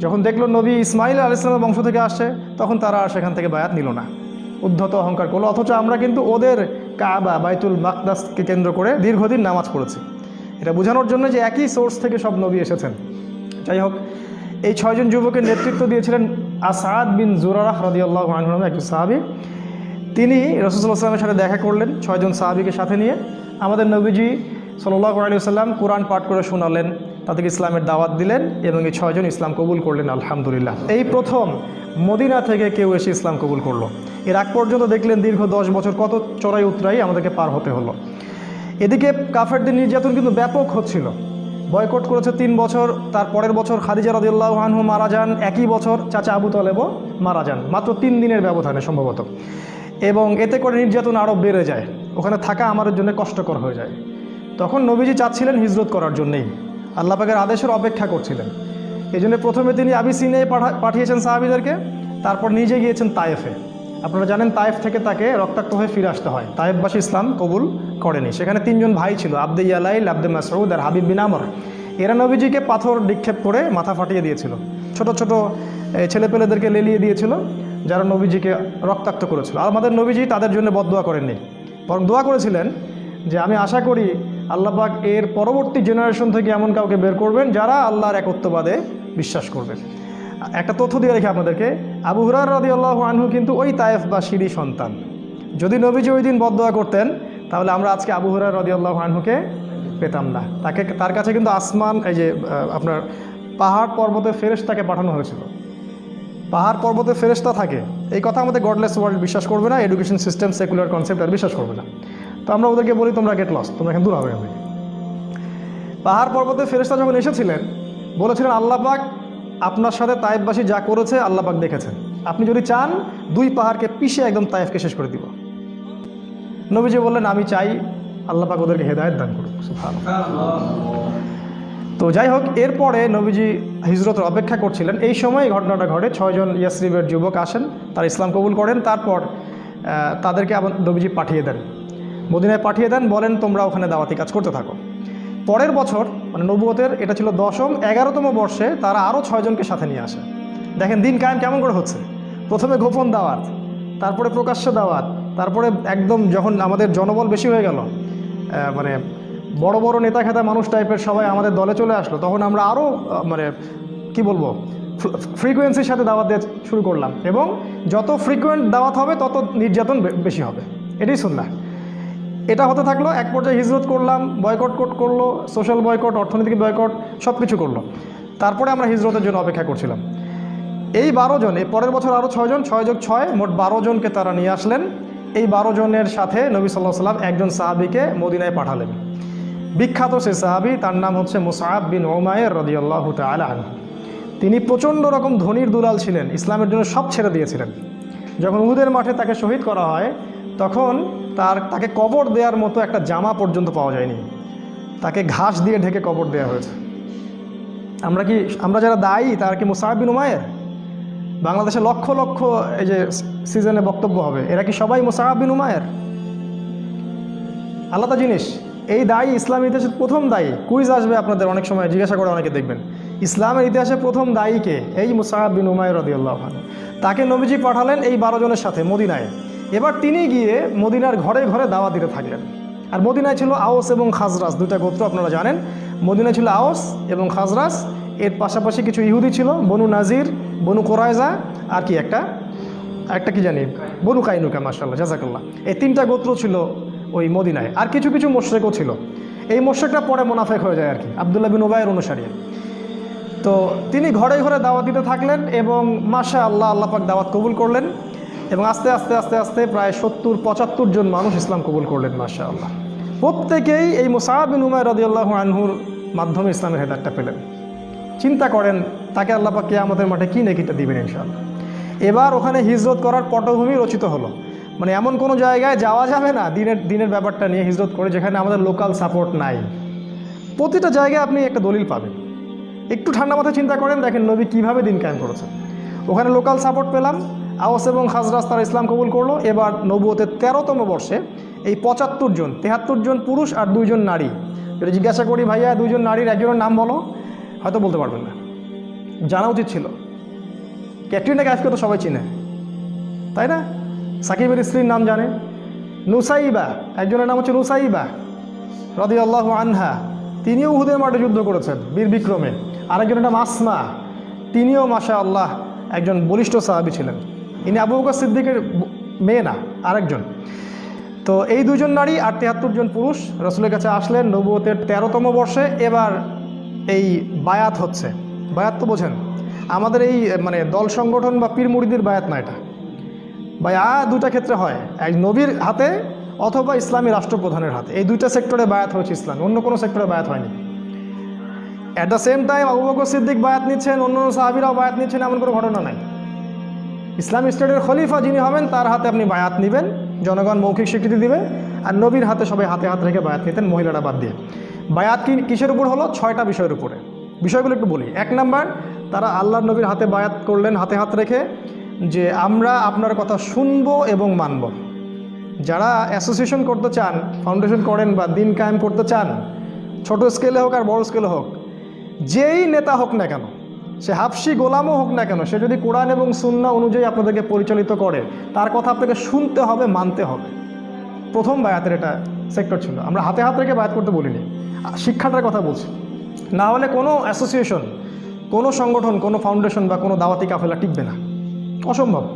S1: যখন দেখল নবী ইসমাইল আল ইসলামের বংশ থেকে আসছে তখন তারা আর সেখান থেকে বায়াত নিল না। উদ্ধত অহংকার করল। অথচ আমরা কিন্তু ওদের কাবা, বাইতুল মাকদাসকে কেন্দ্র করে দীর্ঘদিন নামাজ পড়েছি। এটা বোঝানোর জন্য যে একই সোর্স থেকে সব নবী এসেছেন। যাই হোক, এই ছয়জন যুবকের নেতৃত্ব দিয়েছিলেন আসাদ বিন জুরারাহ রদিয়াল্লাহ আনহু নামে একজন সাহাবি। তিনি রসুল্লাহ সাথে দেখা করলেন ছয়জন সাহাবিকে সাথে নিয়ে। আমাদের নবীজি সাল্লাহ আলী সাল্লাম কোরআন পাঠ করে শোনালেন। তাদেরকে ইসলামের দাওয়াত দিলেন এবং এই ছয়জন ইসলাম কবুল করলেন, আলহামদুলিল্লাহ। এই প্রথম মদিনা থেকে কেউ এসে ইসলাম কবুল করল। এর আগ পর্যন্ত দেখলেন দীর্ঘ দশ বছর কত চড়াই উতরাই আমাদেরকে পার হতে হলো। এদিকে কাফেরদের নির্যাতন কিন্তু ব্যাপক হচ্ছিল। বয়কট করেছে তিন বছর, তার পরের বছর খাদিজা রদিউল্লাহ আনহু মারা যান, একই বছর চাচা আবু তলেবও মারা যান, মাত্র তিন দিনের ব্যবধানে সম্ভবত। এবং এতে করে নির্যাতন আরও বেড়ে যায়। ওখানে থাকা আমাদের জন্য কষ্টকর হয়ে যায়। তখন নবীজি চাচ্ছিলেন হিজরত করার জন্যেই। আল্লাহ পাকের আদেশের অপেক্ষা করছিলেন। এই জন্য প্রথমে তিনি আবিসিনে পাঠা- পাঠিয়েছেন সাহাবিদেরকে, তারপর নিজে গিয়েছেন তায়েফে। আপনারা জানেন তায়েফ থেকে তাকে রক্তাক্ত হয়ে ফিরে আসতে হয়। তায়েফবাসী ইসলাম কবুল করেনি। সেখানে তিনজন ভাই ছিল, আব্দে ইয়ালাইল, আব্দে মাসউদ আর হাবিব বিন আমর। এরা নবীজিকে পাথর নিক্ষেপ করে মাথা ফাটিয়ে দিয়েছিল। ছোট ছোট ছেলেপেলেদেরকে লেলিয়ে দিয়েছিল, যারা নবীজিকে রক্তাক্ত করেছিল। আর আমাদের নবীজি তাদের জন্য বদদোয়া করেননি। বরং দোয়া করেছিলেন যে, আমি আশা করি আল্লাহ পাক এর পরবর্তী জেনারেশন থেকে এমন কাউকে বের করবেন যারা আল্লাহর একত্ববাদে বিশ্বাস করবেন। একটা তথ্য দিয়ে রেখে আপনাদেরকে। আবু হুরার রদি আল্লাহ আনহু কিন্তু ওই তায়েফ বা সিঁড়ি সন্তান। যদি নবীজি ওই দিন বদদোয়া করতেন, তাহলে আমরা আজকে আবু হুরার রদি আল্লাহ আনহুকে পেতাম না। তাকে, তার কাছে কিন্তু আসমান, এই যে আপনার পাহাড় পর্বতে ফেরেশ তাকে পাঠানো হয়েছিল। পাহাড় পর্বতে ফেরেস্তা থাকে। এই কথা আমাদের গডলেস ওয়ার্ল্ড বিশ্বাস করবে না এডুকেশন সিস্টেম সেকুলার কনসেপ্ট আর বিশ্বাস করবে না। তো আমরা ওদেরকে বলি, তোমরা গেট লস তোমরা এখানে দূর হবে থেকে। পাহাড় পর্বতে ফেরেস্তা যখন এসেছিলেন, বলেছিলেন, আল্লাহ পাক আপনার সাথে তায়েববাসী যা করেছে, আল্লাহ পাক দেখেছেন আপনি যদি চান, দুই পাহাড়কে পিষে একদম তায়েফকে শেষ করে দিব নবীজি বললেন, আমি চাই আল্লাহ পাক ওদেরকে হেদায়ত দান করুক। তো যাই হোক, এরপরে নবীজি হিজরতের অপেক্ষা করছিলেন এই সময় ঘটনাটা ঘটে ছয়জন ইয়াসরিবের যুবক আসেন, তারা ইসলাম কবুল করেন, তারপর তাদেরকে আবার নবীজি পাঠিয়ে দেন মদিনায় পাঠিয়ে দেন, বলেন তোমরা ওখানে দাওয়াতি কাজ করতে থাকো। পরের বছর মানে নবুয়তের, এটা ছিল দশম, এগারোতম বর্ষে তারা আরও ছয়জনকে সাথে নিয়ে আসে। দেখেন দিন কায়েম কেমন করে হচ্ছে। প্রথমে গোপন দাওয়াত, তারপরে প্রকাশ্য দাওয়াত, তারপরে একদম যখন আমাদের জনবল বেশি হয়ে গেল মানে বড় বড় নেতা খেতা মানুষ টাইপের সবাই আমাদের দলে চলে আসলো, তখন আমরা আরও মানে কি বলব ফ্রিকোয়েন্সির সাথে দাওয়াত দিয়ে শুরু করলাম এবং যত ফ্রিকোয়েন্ট দাওয়াত হবে, তত নির্যাতন বেশি হবে। এটাই শুনলাম এটা হতে থাকল, এক পর্যায়ে হিজরত করলাম বয়কট কোট করল সোশ্যাল বয়কট অর্থনৈতিক বয়কট সব কিছু করল। তারপরে আমরা হিজরতের জন্য অপেক্ষা করছিলাম। এই বারো জন, এই পরের বছর আরও ছয়জন ছয় যোগ ছয়, মোট বারো জনকে তারা নিয়ে আসলেন। এই বারো জনের সাথে নবী সাল্লাহ সাল্লাম একজন সাহাবিকে মদিনায় পাঠালেন। বিখ্যাত সে সাহাবি, তার নাম হচ্ছে মুসাহাব বিন ওমায়ের রদিয়াল্লাহ তালা আনহু। তিনি প্রচণ্ড রকম ধনির দুলাল ছিলেন, ইসলামের জন্য সব ছেড়ে দিয়েছিলেন। যখন উহুদের মাঠে তাকে শহীদ করা হয় তখন তার তাকে কবর দেওয়ার মতো একটা জামা পর্যন্ত পাওয়া যায়নি। তাকে ঘাস দিয়ে ঢেকে কবর দেওয়া হয়েছে। আমরা কি, আমরা যারা দায়ী, তার কি মুসাহাব বিন উমায়ের বাংলাদেশে লক্ষ লক্ষ এই যে সিজনে বক্তব্য হবে। এরা কি সবাই মুসাহাব বিন উমায়ের আলাদা জিনিস। এই দায়ী ইসলামের ইতিহাসের প্রথম দায়ী। কুইজ আসবে আপনাদের অনেক সময়, জিজ্ঞাসা করে অনেকে দেখবেন। ইসলামের ইতিহাসে প্রথম দায়ীকে এই মুসাহাব বিন উমায়ের রদিউল্লাহ তাকে নবীজি পাঠালেন এই বারো জনের সাথে, মদিনায়। এবার তিনি গিয়ে মদিনার ঘরে ঘরে দাওয়া দিতে থাকলেন। আর মদিনায় ছিল আওস এবং খাজরাস দুটা গোত্র আপনারা জানেন। মদিনায় ছিল আওস এবং খাজরাস এর পাশাপাশি কিছু ইহুদি ছিল, বনু নাজির, বনু কোরায়জা আর কি একটা? একটা কি জানি? বনু কাইনুকা মার্শাল্লাহ জাজাকাল্লাহ এই তিনটা গোত্র ছিল ওই মদিনায়। আর কিছু কিছু মোশেকও ছিল। এই মোশেকটা পরে মোনাফেক হয়ে যায় আর কি, আবদুল্লাহ বিন ওবায়ের অনুসারী। তো তিনি ঘরে ঘরে দাওয়াত দিতে থাকলেন এবং মাসা আল্লাহ আল্লাহ পাক দাওয়াত কবুল করলেন। এবং আস্তে আস্তে আস্তে আস্তে প্রায় সত্তর, পঁচাত্তর জন মানুষ ইসলাম কবুল করলেন মাসা আল্লাহ প্রত্যেকেই এই মুসাহাব বিন উমায় রদিয়াল্লাহ আনহুর মাধ্যমে ইসলামের হেদারটা পেলেন। চিন্তা করেন, তাকে আল্লাহ পাক আমাদের মাঠে কী নেকিটা দিবেন ইনশাআল্লাহ? এবার ওখানে হিজরত করার পটভূমি রচিত হলো। মানে এমন কোনো জায়গায় যাওয়া যাবে না দিনের দিনের ব্যাপারটা নিয়ে হিজরত করে, যেখানে আমাদের লোকাল সাপোর্ট নাই। প্রতিটা জায়গায় আপনি একটা দলিল পাবেন। একটু ঠান্ডা মাথায় চিন্তা করেন, দেখেন নবী কীভাবে দিন কায়েম করেছেন। ওখানে লোকাল সাপোর্ট পেলাম আওয়াস এবং খাজরাস তারা ইসলাম কবুল করল। এবার নবুয়তের তেরোতম বর্ষে এই পঁচাত্তর জন, তেহাত্তর জন পুরুষ আর দুইজন নারী। যদি জিজ্ঞাসা করি, ভাইয়া দুইজন নারীর একজনের নাম বলো? হয়তো বলতে পারবেন না। জানা উচিত ছিল। ক্যাটরিনা ক্যাফকে তো সবাই চিনে। তাই না? সাকিবের স্ত্রীর নাম জানে। নুসাইবা, একজনের নাম হচ্ছে নুসাইবা রদি আল্লাহ আনহা। তিনিও উহুদের মাঠে যুদ্ধ করেছেন, বীর বিক্রমে। আরেকজনের নাম আসমা। তিনিও মাশা আল্লাহ একজন বলিষ্ঠ সাহাবি ছিলেন। ইনি আবু বকর সিদ্দিকের মেয়ে না, আরেকজন। তো এই দুজন নারী আর তেহাত্তর জন পুরুষ রসুলের কাছে আসলেন নবুয়তের তেরোতম বর্ষে। এবার এই বায়াত হচ্ছে। বায়াত তো বোঝেন, আমাদের এই মানে দল সংগঠন বা পীর মুড়িদের বায়াত না এটা। বায়া দুটা ক্ষেত্রে হয়, এক নবীর হাতে অথবা ইসলামী রাষ্ট্রপ্রধানের হাতে। এই দুইটা সেক্টরে বায়াত হয়েছে ইসলাম, অন্য কোনো সেক্টরে বায়াত হয়নি। At the same time Abu Bakr Siddiq বায়াত নিচ্ছেন অন্য অন্য সাহাবিরাও বায়াত নিচ্ছেন, এমন কোনো ঘটনা নাই। ইসলামী স্টেটের খলিফা যিনি হবেন, তার হাতে আপনি বায়াত নেবেন। জনগণ মৌখিক স্বীকৃতি দিবে আর নবীর হাতে সবাই হাতে হাত রেখে বায়াত নিতেন, মহিলারা বাদ দিয়ে। বায়াত কি কিসের উপর হলো? ছয়টা বিষয়ের উপরে। বিষয়গুলো একটু বলি। এক নাম্বার, তারা আল্লাহ নবীর হাতে বায়াত করলেন হাতে হাত রেখে যে আমরা আপনার কথা শুনব এবং মানব। যারা অ্যাসোসিয়েশন করতে চান, ফাউন্ডেশন করেন বা দিন কায়েম করতে চান, ছোট স্কেলে হোক আর বড় স্কেলে হোক, যেই নেতা হোক না কেন সে হাফসি গোলামও হোক না কেন, সে যদি কোরআন এবং সুন্না অনুযায়ী আপনাদেরকে পরিচালিত করে, তার কথা আপনাকে শুনতে হবে, মানতে হবে। প্রথম বায়াতের এটা সেক্টর ছিল। আমরা হাতে হাত রেখে বায়াত করতে বলিনি। শিক্ষাটার কথা বলছি। না হলে কোনো অ্যাসোসিয়েশন কোনো সংগঠন, কোনো ফাউন্ডেশন বা কোনো দাওয়াতি কাফেলা টিকবে না। অসম্ভব।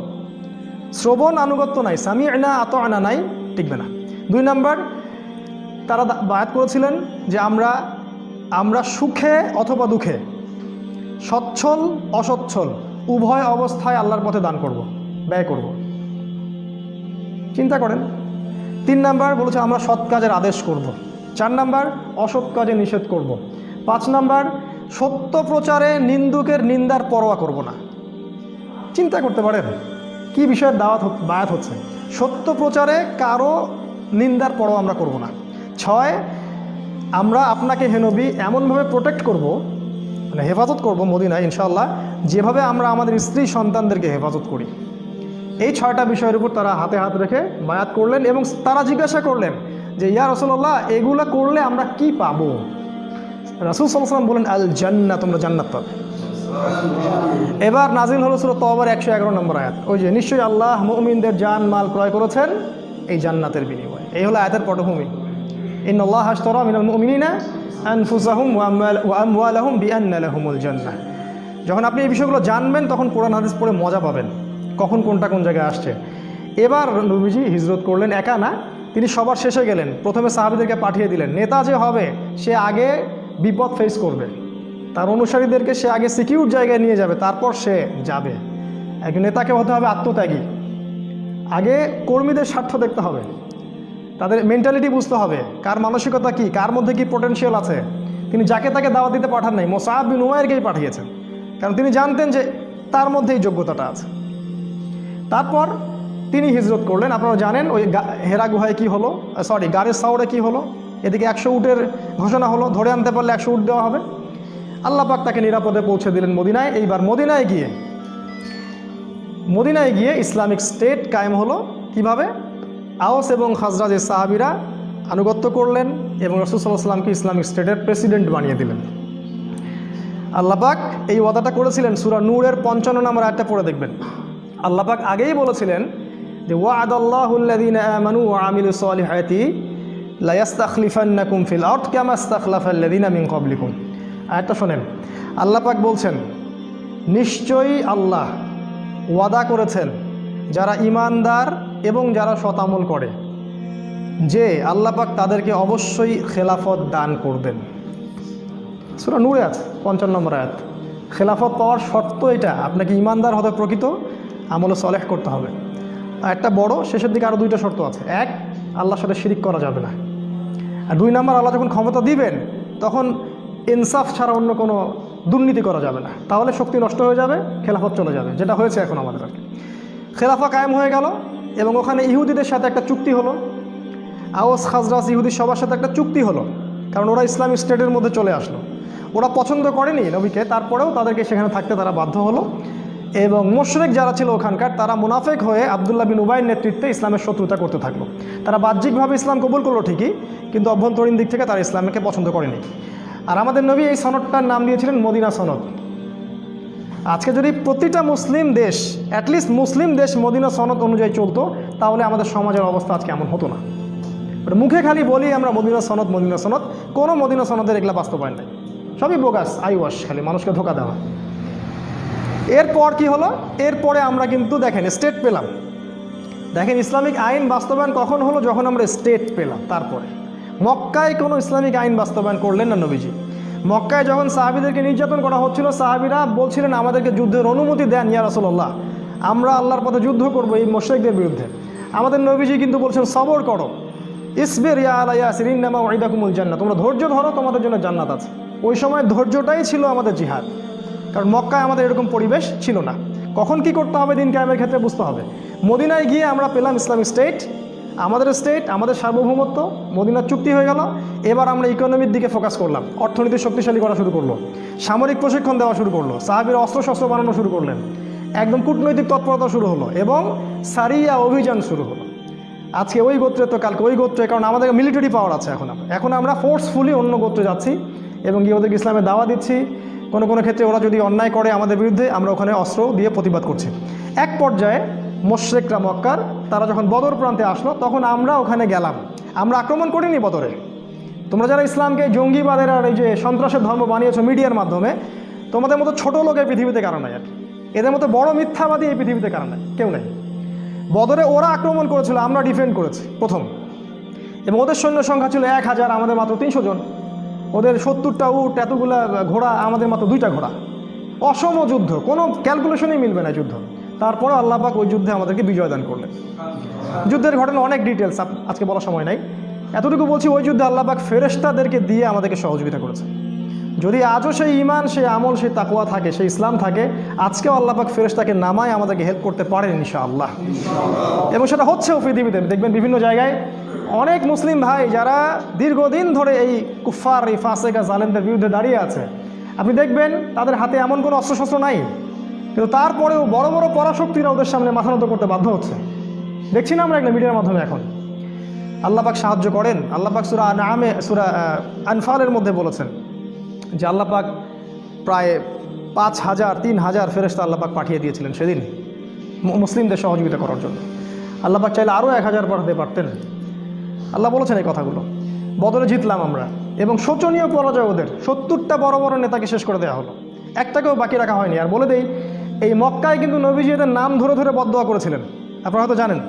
S1: শ্রবণ আনুগত্য নাই সামি আনা আত আনা নাই, টিকবে না। দুই নাম্বার, তারা বায়াত করেছিলেন যে আমরা আমরা সুখে অথবা দুঃখে সচ্ছল, অসচ্ছল, উভয় অবস্থায় আল্লাহর পথে দান করব, ব্যয় করব চিন্তা করেন, তিন নাম্বার বলেছে, আমরা সৎ কাজের আদেশ করব। চার নাম্বার, অসৎ কাজে নিষেধ করব। পাঁচ নাম্বার, সত্য প্রচারে নিন্দুকের নিন্দার পরোয়া করব না চিন্তা করতে পারেন, কি বিষয়ের দাওয়াত বায়াত হচ্ছে সত্য প্রচারে কারও নিন্দার পরোয়া আমরা করব না ছয়, আমরা আপনাকে হেনবি এমনভাবে প্রোটেক্ট করব মানে হেফাজত করব মদিনায়, ইনশাআল্লাহ। যেভাবে আমরা আমাদের স্ত্রী সন্তানদেরকে হেফাজত করি। এই ছয়টা বিষয়ের উপর তারা হাতে হাত রেখে বায়াত করলেন এবং তারা জিজ্ঞাসা করলেন যে, ইয়া রসল্লাহ এগুলা করলে আমরা কি পাবো? রাসুল সাল্লাম বলেন আল জান্না তোমরা জান্নাত পাবে। এবার নাজিল হল সুরত তবার একশো এগারো নম্বর আয়াত। ওই যে, নিশ্চয়ই আল্লাহ মুমিনদের জান মাল ক্রয় করেছেন এই জান্নাতের বিনিময়ে। এই হলো আয়াতের পটভূমি। ইন আল্লাহ হাস্তরা মিনাল মুমিনিনা আনফুসাহুম ওয়া আমওয়াল- ওয়া আমওয়ালাহুম বিআন্না লাহুমুল জান্নাহ যখন আপনি এই বিষয়গুলো জানবেন, তখন কোরআন হাদিস পড়ে মজা পাবেন। কখন কোনটা কোন জায়গায় আসছে। এবার নবীজি হিজরত করলেন একা না, তিনি সবার শেষে গেলেন। প্রথমে সাহাবিদেরকে পাঠিয়ে দিলেন। নেতা যে হবে, সে আগে বিপদ ফেস করবে। তার অনুসারীদেরকে সে আগে সিকিউর জায়গায় নিয়ে যাবে, তারপর সে যাবে। একজন নেতাকে হতে হবে আত্মত্যাগী। আগে কর্মীদের স্বার্থ দেখতে হবে। তাদের মেন্টালিটি বুঝতে হবে। কার মানসিকতা কি? কার মধ্যে কি পোটেনশিয়াল আছে? তিনি যাকে তাকে দাওয়াত দিতে পাঠান নাই মোসাহাব বিন উমায়েরকেই পাঠিয়েছেন। কারণ তিনি জানতেন যে তার মধ্যে এই যোগ্যতাটা আছে। তারপর তিনি হিজরত করলেন। আপনারা জানেন ওই হেরা গুহায় কী হলো? সরি গাড়ির সাউরে কি হলো? এদিকে একশো উটের ঘোষণা হলো, ধরে আনতে পারলে একশো উট দেওয়া হবে। আল্লাহ পাক তাকে নিরাপদে পৌঁছে দিলেন মদিনায়। এইবার মদিনায় গিয়ে মদিনায় গিয়ে ইসলামিক স্টেট কায়েম হলো কীভাবে? আওস এবং খাজরাজের সাহাবিরা আনুগত্য করলেন এবং রসুল্লাহ সাল্লামকে ইসলামিক স্টেটের প্রেসিডেন্ট বানিয়ে দিলেন। আল্লাপাক এই ওয়াদাটা করেছিলেন সুরা নূরের পঞ্চান্ন নম্বর একটা পড়ে দেখবেন। আল্লাপাক আগেই বলেছিলেন যে ওয়াদ আল্লাহুল্লাদিন ফিল আউট আয়াতটা শোনেন। আল্লাপাক বলছেন, নিশ্চয়ই আল্লাহ ওয়াদা করেছেন যারা ইমানদার এবং যারা শতামল করে, যে আল্লাপাক তাদেরকে অবশ্যই খেলাফত দান করবেন। সুরা নূরে আছে পঞ্চান্ন নম্বর আয়াত। খেলাফত পাওয়ার শর্ত এটা, আপনাকে ইমানদার হতে প্রকৃত, আমলে সলেহ করতে হবে। একটা বড়, শেষের দিকে আরও দুইটা শর্ত আছে। এক, আল্লাহর সাথে শিরিক করা যাবে না। আর দুই নম্বর, আল্লাহ যখন ক্ষমতা দিবেন, তখন ইনসাফ ছাড়া অন্য কোনো দুর্নীতি করা যাবে না। তাহলে শক্তি নষ্ট হয়ে যাবে, খেলাফত চলে যাবে, যেটা হয়েছে এখন আমাদের আর কি। খেলাফা কায়েম হয়ে গেল এবং ওখানে ইহুদিদের সাথে একটা চুক্তি হলো। আওয়াজ খাজরাস ইহুদি সবার সাথে একটা চুক্তি হলো, কারণ ওরা ইসলামিক স্টেটের মধ্যে চলে আসলো। ওরা পছন্দ করেনি নবীকে, তারপরেও তাদেরকে সেখানে থাকতে তারা বাধ্য হলো। এবং মোশরেক যারা ছিল ওখানকার, তারা মুনাফেক হয়ে আবদুল্লাহ বিন উবাইয়ের নেতৃত্বে ইসলামের শত্রুতা করতে থাকল। তারা বাহ্যিকভাবে ইসলাম কবুল করল ঠিকই, কিন্তু অভ্যন্তরীণ দিক থেকে তারা ইসলামকে পছন্দ করেনি। আর আমাদের নবী এই সনদটার নাম দিয়েছিলেন মদিনা সনদ। আজকে যদি প্রতিটা মুসলিম দেশ অ্যাটলিস্ট মুসলিম দেশ মদিনা সনদ অনুযায়ী চলতো, তাহলে আমাদের সমাজের অবস্থা আজকে এমন হতো না। মুখে খালি বলি আমরা মদিনা সনদ মদিনা সনদ, কোনো মদিনা সনদের এগুলা বাস্তবায়ন নাই। সবই বোগাস আইওয়াস খালি মানুষকে ধোকা দেওয়া। এরপর কি হলো? এরপরে আমরা কিন্তু দেখেন স্টেট পেলাম। দেখেন, ইসলামিক আইন বাস্তবায়ন কখন হলো? যখন আমরা স্টেট পেলাম, তারপরে। মক্কায় কোনো ইসলামিক আইন বাস্তবায়ন করলেন না নবীজি। মক্কায় যখন সাহাবিদেরকে নির্যাতন করা হচ্ছিল, সাহাবিরা বলছিলেন, আমাদেরকে যুদ্ধের অনুমতি দেন ইয়া রসল্লাহ আমরা আল্লাহর পথে যুদ্ধ করব এই মোশেকদের বিরুদ্ধে। আমাদের নবীজি কিন্তু বলছেন, সবর করো। ইসবের ইয়া আলা ইয়াসির, ইন্নামা ওয়াইদাকুমুল জান্নাত তোমরা ধৈর্য ধরো, তোমাদের জন্য জান্নাত আছে। ওই সময় ধৈর্যটাই ছিল আমাদের জিহাদ। কারণ মক্কায় আমাদের এরকম পরিবেশ ছিল না। কখন কি করতে হবে দিন কায়েমের ক্ষেত্রে বুঝতে হবে। মদিনায় গিয়ে আমরা পেলাম ইসলামিক স্টেট আমাদের স্টেট আমাদের সার্বভৌমত্ব, মদিনার চুক্তি হয়ে গেল। এবার আমরা ইকোনমির দিকে ফোকাস করলাম। অর্থনীতি শক্তিশালী করা শুরু করল। সামরিক প্রশিক্ষণ দেওয়া শুরু করল। সাহাবির অস্ত্রশস্ত্র বানানো শুরু করলেন। একদম কূটনৈতিক তৎপরতা শুরু হলো এবং সারিয়া অভিযান শুরু হলো। আজকে ওই গোত্রে তো কালকে ওই গোত্রে, কারণ আমাদের মিলিটারি পাওয়ার আছে এখন এখন আমরা ফোর্সফুলি অন্য গোত্রে যাচ্ছি এবং গিয়ে ওদেরকে ইসলামে দাওয়া দিচ্ছি। কোনো কোনো ক্ষেত্রে ওরা যদি অন্যায় করে আমাদের বিরুদ্ধে, আমরা ওখানে অস্ত্র দিয়ে প্রতিবাদ করছি। এক পর্যায়ে মোশ্রেকরা মক্কার, তারা যখন বদর প্রান্তে আসলো, তখন আমরা ওখানে গেলাম। আমরা আক্রমণ করিনি বদরে তোমরা যারা ইসলামকে জঙ্গিবাদের আর এই যে সন্ত্রাসের ধর্ম বানিয়েছো মিডিয়ার মাধ্যমে, তোমাদের মতো ছোট লোক এই পৃথিবীতে কারণ নাই আর এদের মতো বড় মিথ্যাবাদী এই পৃথিবীতে কারণ নাই, কেউ নেই। বদরে ওরা আক্রমণ করেছিল, আমরা ডিফেন্ড করেছি, প্রথম। এবং ওদের সৈন্য সংখ্যা ছিল এক হাজার, আমাদের মাত্র তিনশো জন। ওদের সত্তরটা উট, এতগুলা ঘোড়া, আমাদের মাত্র দুইটা ঘোড়া। অসম যুদ্ধ, কোনো ক্যালকুলেশনই মিলবে না যুদ্ধ। তারপরে আল্লাহ পাক ওই যুদ্ধে আমাদেরকে বিজয় দান করলেন। যুদ্ধের ঘটনা অনেক ডিটেলস আজকে বলার সময় নাই। এতটুকু বলছি, ওই যুদ্ধে আল্লাহ পাক ফেরেশতাদেরকে দিয়ে আমাদেরকে সহযোগিতা করেছে যদি আজও সেই ইমান সেই আমল, সেই তাকুয়া থাকে, সেই ইসলাম থাকে, আজকেও আল্লাহ পাক ফেরেশতাকে নামায় আমাদেরকে হেল্প করতে পারেন ইনশাআল্লাহ। এবং সেটা হচ্ছেও পৃথিবীতে। দেখবেন বিভিন্ন জায়গায় অনেক মুসলিম ভাই যারা দীর্ঘদিন ধরে এই কুফার এই ফাসেকা, জালেমদের বিরুদ্ধে দাঁড়িয়ে আছে। আপনি দেখবেন তাদের হাতে এমন কোনো অস্ত্রশস্ত্র নাই। কিন্তু তারপরেও বড় বড় পরাশক্তিরা ওদের সামনে মাথা নত করতে বাধ্য হচ্ছে। দেখছি না আমরা একটা মিডিয়ার মাধ্যমে এখন। আল্লাপাক সাহায্য করেন। আল্লাপাক সুরা নামে সুরা আনফালের মধ্যে বলেছেন যে আল্লাপাক প্রায় পাঁচ হাজার, তিন হাজার ফেরেস্তা আল্লাপাক পাঠিয়ে দিয়েছিলেন সেদিন মুসলিমদের সহযোগিতা করার জন্য। আল্লাপাক চাইলে আরও এক হাজার পাঠাতে পারতেন। আল্লাহ বলেছেন এই কথাগুলো। বদলে জিতলাম আমরা। এবং শোচনীয় পরাজয় ওদের। সত্তরটা বড় বড় নেতাকে শেষ করে দেওয়া হলো। একটাকেও বাকি রাখা হয়নি। আর বলে দেই এই মক্কায় কিন্তু নবীজি এদের নাম ধরে ধরে বদোয়া করেছিলেন। আপনারা হয়তো জানেন,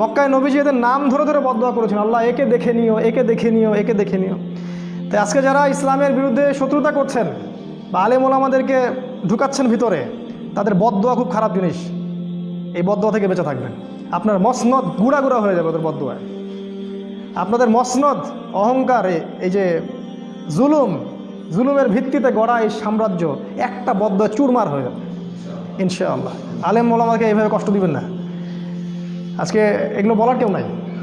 S1: মক্কায় নবীজি এদের নাম ধরে ধরে বদোয়া করেছিলেন আল্লাহ একে দেখে নিও, একে দেখে নিও, একে দেখে নিও। তাই আজকে যারা ইসলামের বিরুদ্ধে শত্রুতা করছেন বা আলেম ওলামাদেরকে ঢুকাচ্ছেন ভিতরে, তাদের বদয়া খুব খারাপ জিনিস। এই বদোয়া থেকে বেঁচে থাকবেন। আপনার মসনদ গুড়া গুড়া হয়ে যাবে ওদের বদোয়ায় আপনাদের মসনদ, অহংকার এই যে জুলুম, জুলুমের ভিত্তিতে গড়া এই সাম্রাজ্য একটা বদ্ধ চুরমার হয়ে যাবে। ইনশাআল্লাহ। আলেম মোলামাকে এইভাবে কষ্ট দিবেন না। আজকে এগুলো বলার কেউ নাই।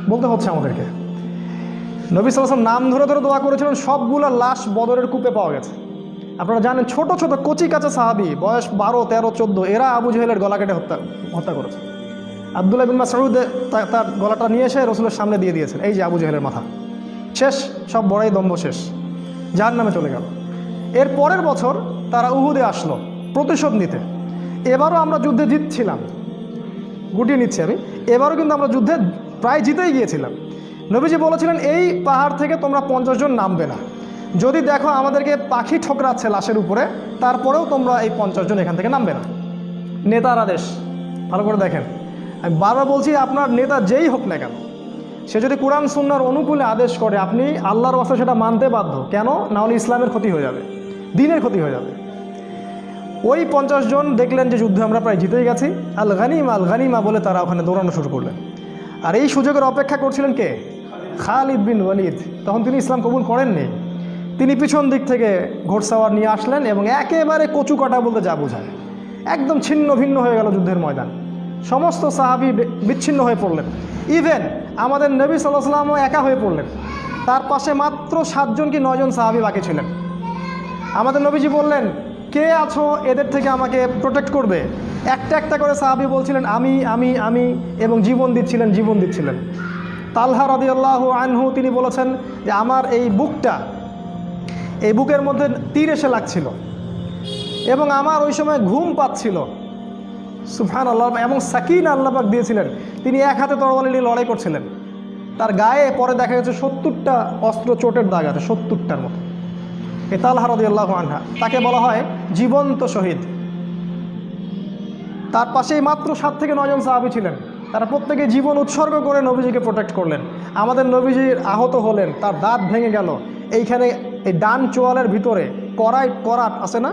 S1: বলতে হচ্ছে আমাদেরকে। নবী সালাম নাম ধরে ধরে দোয়া করেছিলেন, সবগুলো লাশ বদরের কূপে পাওয়া গেছে। আপনারা জানেন, ছোট ছোট কচি কাঁচা সাহাবি, বয়স বারো, তেরো, চোদ্দ, এরা আবু জহেলের গলা কেটে হত্যা হত্যা করেছে। আবদুল্লাহ বিন মাসউদ তা- তার গলাটা নিয়ে এসে রসুলের সামনে দিয়ে দিয়েছেন, এই যে আবু জহেলের মাথা। শেষ, সব বড়াই দম্ভ শেষ। যার নামে চলে গেল। এর পরের বছর তারা উহুদে আসলো, প্রতিশোধ নিতে। এবারও আমরা যুদ্ধে জিতছিলাম। গুটিয়ে নিচ্ছি আমি। এবারও কিন্তু আমরা যুদ্ধে প্রায় জিতেই গিয়েছিলাম। নবীজি বলেছিলেন, এই পাহাড় থেকে তোমরা পঞ্চাশ জন নামবে না। যদি দেখো আমাদেরকে পাখি ঠোকরাচ্ছে লাশের উপরে, তারপরেও তোমরা এই পঞ্চাশ জন এখান থেকে নামবে না। নেতার আদেশ। ভালো করে দেখেন। আমি বারবার বলছি, আপনার নেতা যেই হোক না কেন, সে যদি কোরআন, সুন্নার অনুকূলে আদেশ করে, আপনি আল্লাহর বাস্তে সেটা মানতে বাধ্য, কেন? না হলে ইসলামের ক্ষতি হয়ে যাবে, দিনের ক্ষতি হয়ে যাবে। ওই পঞ্চাশ জন দেখলেন যে যুদ্ধে আমরা প্রায় জিতেই গেছি। আল গানিমা আল গানিমা বলে তারা ওখানে দৌড়ানো শুরু করলেন। আর এই সুযোগের অপেক্ষা করছিলেন কে? খালিদ বিন ওয়ালিদ। তখন তিনি ইসলাম কবুল করেননি। তিনি পিছন দিক থেকে ঘোড়সাওয়ার নিয়ে আসলেন এবং একেবারে কচু কাটা বলতে যা বোঝায়। একদম ছিন্ন ভিন্ন হয়ে গেল যুদ্ধের ময়দান। সমস্ত সাহাবি বিচ্ছিন্ন হয়ে পড়লেন। ইভেন আমাদের নবী সাল্লাহ সাল্লামও একা হয়ে পড়লেন। তার পাশে মাত্র সাতজন কি নয়জন সাহাবি বাকি ছিলেন? আমাদের নবীজি বললেন কে আছো? এদের থেকে আমাকে প্রোটেক্ট করবে। একটা একটা করে সাহাবি বলছিলেন, আমি আমি আমি, এবং জীবন দিচ্ছিলেন জীবন দিচ্ছিলেন। তালহা রদিয়াল্লাহ আনহু তিনি বলেছেন যে, আমার এই বুকটা, এই বুকের মধ্যে তীর এসে লাগছিল এবং আমার ওই সময় ঘুম পাচ্ছিল। সুফান আল্লাহ এবং সাকিন আল্লাপাক দিয়েছিলেন। তিনি এক হাতে তরবারি নিয়ে লড়াই করছিলেন। তার গায়ে পরে দেখা গেছে সত্তরটা অস্ত্র চোটের দাগ আছে, সত্তরটার মতো। এ তালহা রদিয়াল্লাহু আনহা, তাকে বলা হয় জীবন্ত শহীদ। তার পাশেই মাত্র সাত থেকে নয়জন সাহাবি ছিলেন। তারা প্রত্যেকে জীবন উৎসর্গ করে নবীজিকে প্রোটেক্ট করলেন। আমাদের নবীজি আহত হলেন, তার দাঁত ভেঙে গেল। এইখানে এই ডান চোয়ালের ভিতরে কড়াই করাট আছে না?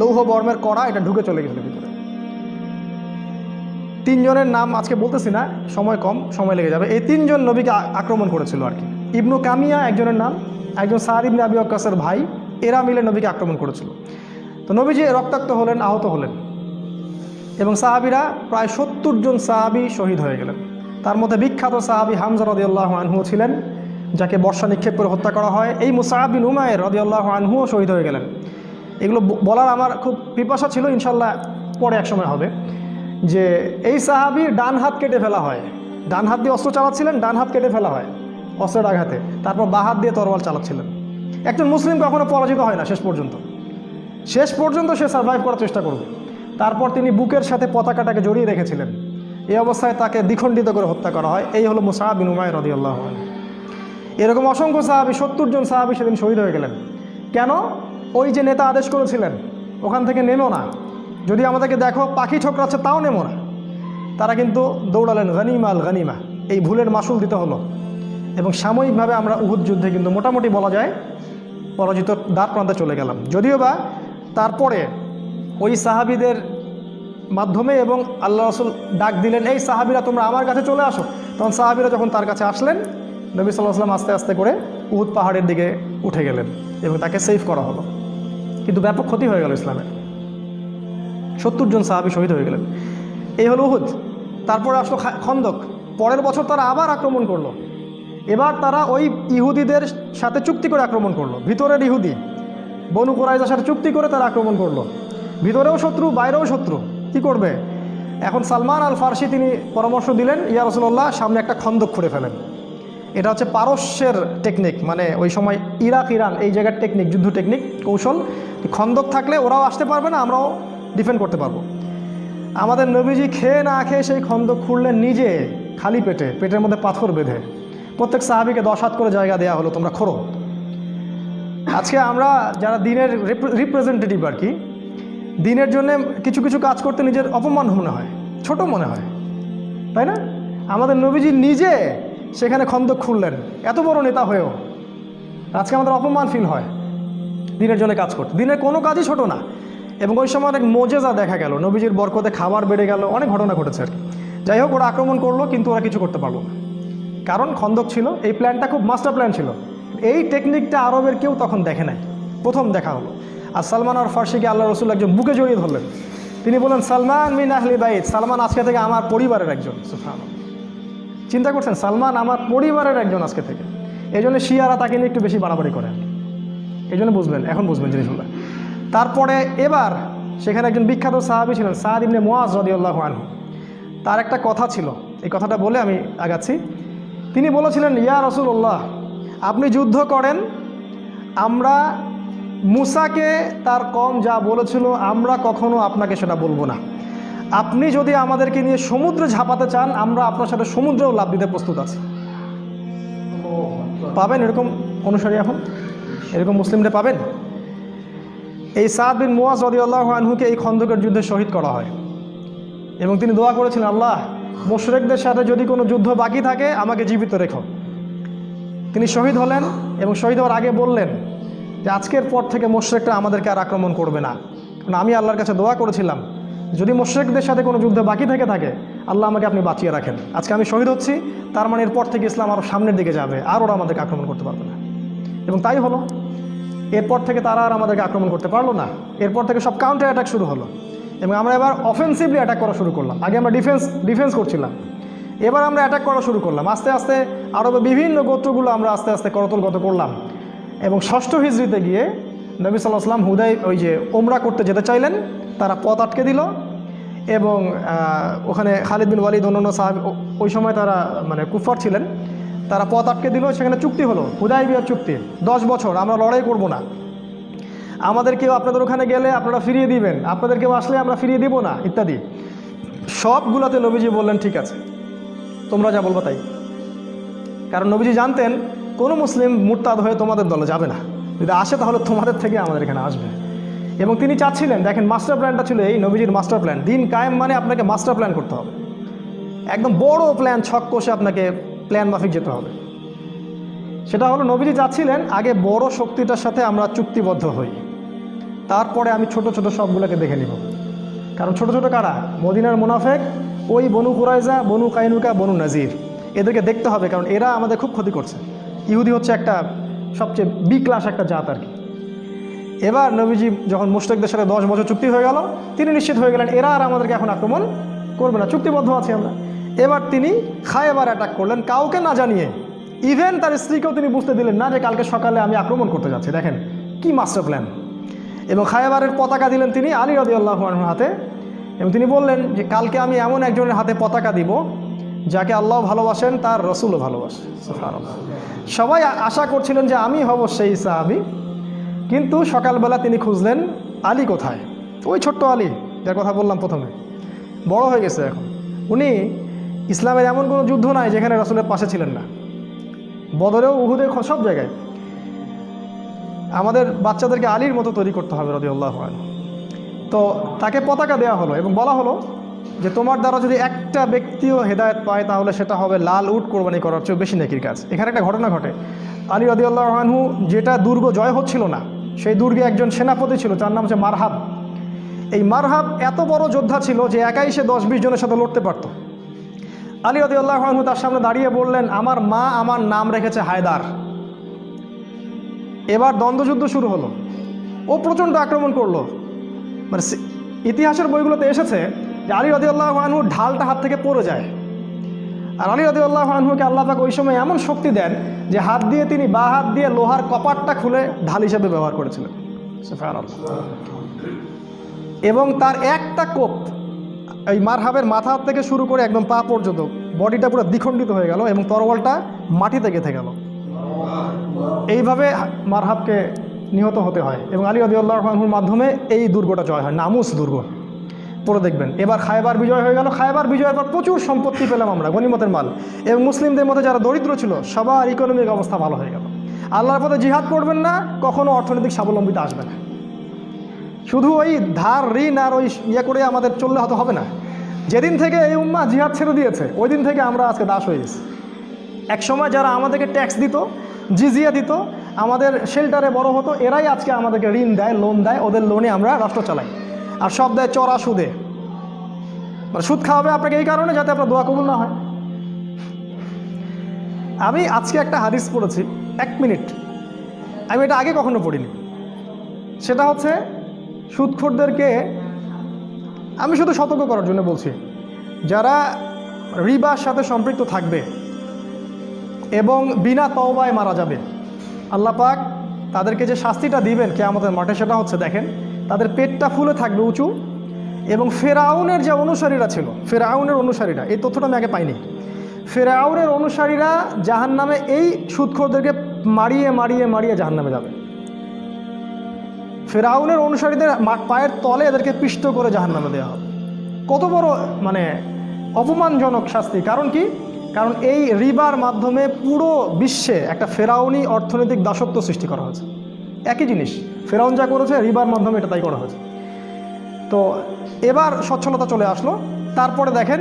S1: লৌহ বর্মের কড়া, এটা ঢুকে চলে গেছিল ভিতরে। তিনজনের নাম আজকে বলতেছি না, সময় কম, সময় লেগে যাবে। এই তিনজন নবীকে আক্রমণ করেছিল আর কি। ইবনু কামিয়া একজনের নাম একজন সাদ ইবনে আবি ভাই, এরা মিলে নবীকে আক্রমণ করেছিল। তো নবীজি রক্তাক্ত হলেন, আহত হলেন এবং সাহাবিরা প্রায় সত্তর জন সাহাবি শহীদ হয়ে গেলেন। তার মধ্যে বিখ্যাত সাহাবি হামজা রদিয়াল্লাহ আনহু ছিলেন, যাকে বর্ষা নিক্ষেপ করে হত্যা করা হয়। এই মুসাহাবিন উমায়ের রদিয়াল্লাহ আনহুও শহীদ হয়ে গেলেন। এগুলো বলার আমার খুব পিপাসা ছিল ইনশাল্লাহ পরে এক সময় হবে, যে এই সাহাবির ডান হাত কেটে ফেলা হয়। ডান হাত দিয়ে অস্ত্র চালাচ্ছিলেন, ডান হাত কেটে ফেলা হয়। অস্ত্রের আঘাতে। তারপর বা হাত দিয়ে তরোয়াল চালাচ্ছিলেন। একজন মুসলিম কখনো পরাজিত হয় না শেষ পর্যন্ত। শেষ পর্যন্ত সে সার্ভাইভ করার চেষ্টা করবে। তারপর তিনি বুকের সাথে পতাকাটাকে জড়িয়ে রেখেছিলেন। এই অবস্থায় তাকে দ্বিখণ্ডিত করে হত্যা করা হয়। এই হলো মুসাহাব বিন উমায় রদি আল্লাহ এরকম অসংখ্য সাহাবি, সত্তর জন সাহাবি সেদিন শহীদ হয়ে গেলেন। কেন? ওই যে নেতা আদেশ করেছিলেন, ওখান থেকে নেমো না। যদি আমাদেরকে দেখো, পাখি ঠোকরাচ্ছে, তাও নেমো না। তারা কিন্তু দৌড়ালেন গানিমাল গানিমা এই ভুলের মাসুল দিতে হলো। এবং সাময়িকভাবে আমরা উহুদ যুদ্ধে কিন্তু মোটামুটি বলা যায় পরাজিত দ্বার প্রান্তে চলে গেলাম। যদিও বা তারপরে ওই সাহাবিদের মাধ্যমে এবং আল্লাহ রসুল ডাক দিলেন, এই সাহাবিরা, তোমরা আমার কাছে চলে আসো। তখন সাহাবিরা যখন তার কাছে আসলেন, নবী সাল্লাহ আস্তে আস্তে করে উহুদ পাহাড়ের দিকে উঠে গেলেন এবং তাকে সেভ করা হলো। কিন্তু ব্যাপক ক্ষতি হয়ে গেল ইসলামের সত্তর জন সাহাবি শহীদ হয়ে গেলেন। এই হলো উহুদ। তারপরে আসলো খন্দক। পরের বছর তারা আবার আক্রমণ করল। এবার তারা ওই ইহুদিদের সাথে চুক্তি করে আক্রমণ করল। ভিতরের ইহুদি, বনু কোরাইজার সাথে চুক্তি করে তারা আক্রমণ করল। ভিতরেও শত্রু, বাইরেও শত্রু। কি করবে? এখন সালমান আল ফার্সি তিনি পরামর্শ দিলেন, ইয়া রসুল্লাহ সামনে একটা খন্দক খুঁড়ে ফেলেন। এটা হচ্ছে পারস্যের টেকনিক মানে ওই সময় ইরাক, ইরান, এই জায়গার টেকনিক যুদ্ধ টেকনিক কৌশল। খন্দক থাকলে ওরাও আসতে পারবে না, আমরাও ডিফেন্ড করতে পারব। আমাদের নবীজি খেয়ে না খেয়ে সেই খন্দক খুঁড়লেন নিজে, খালি পেটে, পেটের মধ্যে পাথর বেঁধে। প্রত্যেক সাহাবিকে দশ হাত করে জায়গা দেওয়া হলো, তোমরা খোরো। আজকে আমরা যারা দিনের রিপ্রেজেন্টেটিভ আর কি, দিনের জন্য কিছু কিছু কাজ করতে নিজের অপমান মনে হয়, ছোট মনে হয়। তাই না? আমাদের নবীজি নিজে সেখানে খন্দক খুললেন। এত বড় নেতা হয়েও আজকে আমাদের অপমান ফিল হয় দিনের জন্য কাজ করতে। দিনের কোনো কাজই ছোট না। এবং ওই সময় অনেক মোজেজা দেখা গেল। নবীজির বরকতে খাবার বেড়ে গেল, অনেক ঘটনা ঘটেছে আর কি। যাই হোক, ওরা আক্রমণ করল, কিন্তু ওরা কিছু করতে পারল না। কারণ খন্দক ছিল, এই প্ল্যানটা খুব মাস্টার প্ল্যান ছিল। এই টেকনিকটা আরবের কেউ তখন দেখে নাই। প্রথম দেখা হলো। আর সালমান আর ফার্সিকে আল্লাহ রসুল একজন বুকে জড়িয়ে ধরলেন। তিনি বললেন, সালমান মিন আহলি বাইত। সালমান আজকে থেকে আমার পরিবারের একজন সুফানো চিন্তা করছেন, সালমান আমার পরিবারের একজন আজকে থেকে। এই জন্য শিয়ারা তাকে নিয়ে একটু বেশি বাড়াবাড়ি করে। এই জন্য বুঝবেন, এখন বুঝবেন জিনিসগুলো। তারপরে এবার সেখানে একজন বিখ্যাত সাহাবি ছিলেন, সাদ ইবনে মোয়াজ রদিউল্লাহ আনহু। তার একটা কথা ছিল। এই কথাটা বলে আমি আগাচ্ছি। তিনি বলেছিলেন, ইয়া রসুল্লাহ আপনি যুদ্ধ করেন, আমরা মুসাকে তার কম যা বলেছিল, আমরা কখনো আপনাকে সেটা বলব না। আপনি যদি আমাদেরকে নিয়ে সমুদ্রে ঝাঁপাতে চান, আমরা আপনার সাথে সমুদ্রেও লাভ দিতে প্রস্তুত আছি। পাবেন এরকম অনুসারী এখন? এরকম মুসলিমরা পাবেন? এই সাদ বিন মুয়াজ রদিউল্লাহ আনহুকে এই খন্দকের যুদ্ধে শহীদ করা হয়। এবং তিনি দোয়া করেছিলেন, আল্লাহ মোশরেকদের সাথে যদি কোনো যুদ্ধ বাকি থাকে, আমাকে জীবিত রেখো। তিনি শহীদ হলেন এবং শহীদ হওয়ার আগে বললেন যে, আজকের পর থেকে মোশরেকটা আমাদেরকে আর আক্রমণ করবে না। কারণ আমি আল্লাহর কাছে দোয়া করেছিলাম, যদি মোশরেকদের সাথে কোনো যুদ্ধ বাকি থেকে থাকে, আল্লাহ আমাকে আপনি বাঁচিয়ে রাখেন। আজকে আমি শহীদ হচ্ছি, তার মানে এরপর থেকে ইসলাম আরও সামনের দিকে যাবে, আর ওরা আমাদেরকে আক্রমণ করতে পারবে না। এবং তাই হলো, এরপর থেকে তারা আর আমাদেরকে আক্রমণ করতে পারল না। এরপর থেকে সব কাউন্টার অ্যাটাক শুরু হলো। এবং আমরা এবার অফেন্সিভলি অ্যাটাক করা শুরু করলাম। আগে আমরা ডিফেন্স ডিফেন্স করছিলাম। এবার আমরা অ্যাটাক করা শুরু করলাম। আস্তে আস্তে আরবে বিভিন্ন গোত্রগুলো আমরা আস্তে আস্তে করতলগত করলাম। এবং ষষ্ঠ হিজড়িতে গিয়ে নবী সাল্লাহ হুদাই, ওই যে ওমরা করতে যেতে চাইলেন। তারা পথ আটকে দিল এবং ওখানে খালিদ বিন ওয়ালিদ অন্যান্য সাহাব ওই সময় তারা মানে কুফার ছিলেন। তারা পথ আটকে দিল, সেখানে চুক্তি হলো। হুদাই বিয়ার চুক্তি। দশ বছর, আমরা লড়াই করব না। আমাদের কেউ আপনাদের ওখানে গেলে আপনারা ফিরিয়ে দিবেন। আপনাদের কেউ আসলে আমরা ফিরিয়ে দিব না, ইত্যাদি। সবগুলোতে নবীজি বললেন, ঠিক আছে, তোমরা যা বলব তাই। কারণ নবীজি জানতেন, কোনো মুসলিম মুরতাদ হয়ে তোমাদের দলে যাবে না। যদি আসে তাহলে তোমাদের থেকে আমাদের এখানে আসবে। এবং তিনি চাচ্ছিলেন, দেখেন, মাস্টার প্ল্যানটা ছিল এই নবীজির মাস্টার প্ল্যান। দিন কায়েম মানে আপনাকে মাস্টার প্ল্যান করতে হবে। একদম বড় প্ল্যান, ছক কষে আপনাকে প্ল্যান মাফিক যেতে হবে। সেটা হলো, নবীজি চাচ্ছিলেন, আগে বড় শক্তিটার সাথে আমরা চুক্তিবদ্ধ হই। তারপরে আমি ছোট ছোট সবগুলোকে দেখে নিব। কারণ ছোট ছোট কারা? মদিনার মুনাফেক, ওই বনু কুরাইজা, বনু কাইনুকা, বনু নাজির। এদেরকে দেখতে হবে কারণ এরা আমাদের খুব ক্ষতি করছে। ইহুদি হচ্ছে একটা সবচেয়ে বি ক্লাস একটা জাত আর কি। এবার নবীজি যখন মুশরিকদের সাথে দশ বছর চুক্তি হয়ে গেল, তিনি নিশ্চিত হয়ে গেলেন, এরা আর আমাদেরকে এখন আক্রমণ করবে না। চুক্তিবদ্ধ আছি আমরা। এবার তিনি খায়বার অ্যাটাক করলেন, কাউকে না জানিয়ে। ইভেন তার স্ত্রীকেও তিনি বুঝতে দিলেন না যে কালকে সকালে আমি আক্রমণ করতে যাচ্ছি। দেখেন, কি মাস্টার প্ল্যান এবং খায়বারের পতাকা দিলেন তিনি আলী রদি আল্লাহ হাতে। এবং তিনি বললেন যে, কালকে আমি এমন একজনের হাতে পতাকা দিব, যাকে আল্লাহ ভালোবাসেন, তার রসুলও ভালোবাসে। সবাই আশা করছিলেন যে, আমি হব সেই সাহাবি। কিন্তু সকালবেলা তিনি খুঁজলেন, আলী কোথায়? ওই ছোট্ট আলী, যার কথা বললাম প্রথমে। বড় হয়ে গেছে এখন। উনি ইসলামের এমন কোনো যুদ্ধ নাই, যেখানে রসুলের পাশে ছিলেন না। বদরেও উহুদে সব জায়গায়। আমাদের বাচ্চাদেরকে আলীর মতো তৈরি করতে হবে রদি আল্লাহ তো তাকে পতাকা দেওয়া হলো এবং বলা হলো যে তোমার দ্বারা যদি একটা ব্যক্তিও হেদায়ত পায় তাহলে সেটা হবে লাল উট কোরবানি করার চেয়েও বেশি নেকির কাজ। এখানে একটা ঘটনা ঘটে। আলী রদি আল্লাহ আনহু যেটা দুর্গ জয় হচ্ছিল না, সেই দুর্গে একজন সেনাপতি ছিল তার নাম হচ্ছে মারহাব। এই মারহাব এত বড় যোদ্ধা ছিল যে একাই সে দশ বিশ জনের সাথে লড়তে পারত। আলী রদিউল্লাহ আনহু তার সামনে দাঁড়িয়ে বললেন, আমার মা আমার নাম রেখেছে হায়দার। এবার দ্বন্দ্বযুদ্ধ শুরু হলো। ও প্রচণ্ড আক্রমণ করল। মানে ইতিহাসের বইগুলোতে এসেছে যে আলী রদিউল্লাহ আনহু ঢালটা হাত থেকে পড়ে যায়। আর আলী রদিউল্লাহ আনহুকে আল্লাহ পাক ওই সময় এমন শক্তি দেন যে হাত দিয়ে তিনি বা হাত দিয়ে লোহার কপাটটা খুলে ঢাল হিসেবে ব্যবহার করেছিলেন। এবং তার একটা কোপ এই মারহাবের মাথা থেকে শুরু করে একদম পা পর্যন্ত বডিটা পুরো দ্বিখণ্ডিত হয়ে গেল এবং তরোয়ালটা মাটিতে গেঁথে গেল। এইভাবে মারহাবকে নিহত হতে হয় এবং আলী আদিউল্লাহ রহমানহুর মাধ্যমে এই দুর্গটা জয় হয়, নামুস দুর্গ। পড়ে দেখবেন, এবার খায়বার বিজয় হয়ে গেল। খায়বার বিজয়ের পর প্রচুর সম্পত্তি পেলাম আমরা, গনিমতের মাল। এবং মুসলিমদের মধ্যে যারা দরিদ্র ছিল, সবার ইকোনমিক অবস্থা ভালো হয়ে গেল। আল্লাহর পথে জিহাদ করবেন না, কখনো অর্থনৈতিক স্বাবলম্বিতা আসবে না। শুধু ওই ধার, ঋণ আর ওই ইয়ে করে আমাদের চললে হয়তো হবে না। যেদিন থেকে এই উম্মা জিহাদ ছেড়ে দিয়েছে, ওই দিন থেকে আমরা আজকে দাস হয়ে গেছি। এক সময় যারা আমাদেরকে ট্যাক্স দিত জিজিয়া দিত। আমাদের শেল্টারে বড় হতো। এরাই আজকে আমাদেরকে ঋণ দেয় লোন দেয়। ওদের লোনে আমরা রাষ্ট্র চালাই। আর সব দেয় চড়া সুদে। মানে সুদ খাওয়াবে আপনাকে এই কারণে যাতে আপনার দোয়া কবুল না হয়। আমি আজকে একটা হাদিস পড়েছি। এক মিনিট। আমি এটা আগে কখনো পড়িনি। সেটা হচ্ছে, সুদখোরদেরকে আমি শুধু সতর্ক করার জন্য বলছি, যারা রিবার সাথে সম্পৃক্ত থাকবে এবং বিনা তওবায় মারা যাবে। আল্লাহ পাক তাদেরকে যে শাস্তিটা দিবেন কে আমাদের মাঠে সেটা হচ্ছে দেখেন, তাদের পেটটা ফুলে থাকবে উঁচু এবং ফেরাউনের যে অনুসারীরা ছিল, ফেরাউনের অনুসারীরা, এই তথ্যটা আমি আগে পাইনি। ফেরাউনের অনুসারীরা জাহান নামে এই সুদখোরদেরকে মারিয়ে মারিয়ে মারিয়ে জাহান নামে যাবে। ফেরাউনের অনুসারীদের পায়ের তলে এদেরকে পিষ্ট করে জাহান নামে দেওয়া হবে। কত বড় মানে অপমানজনক শাস্তি। কারণ কি? কারণ এই রিবার মাধ্যমে পুরো বিশ্বে একটা ফেরাউনি অর্থনৈতিক দাসত্ব সৃষ্টি করা হয়েছে। একই জিনিস, ফেরাউন যা করেছে, রিবার মাধ্যমে এটা তাই করা হয়েছে। তো এবার সচ্ছলতা চলে আসলো। তারপরে দেখেন,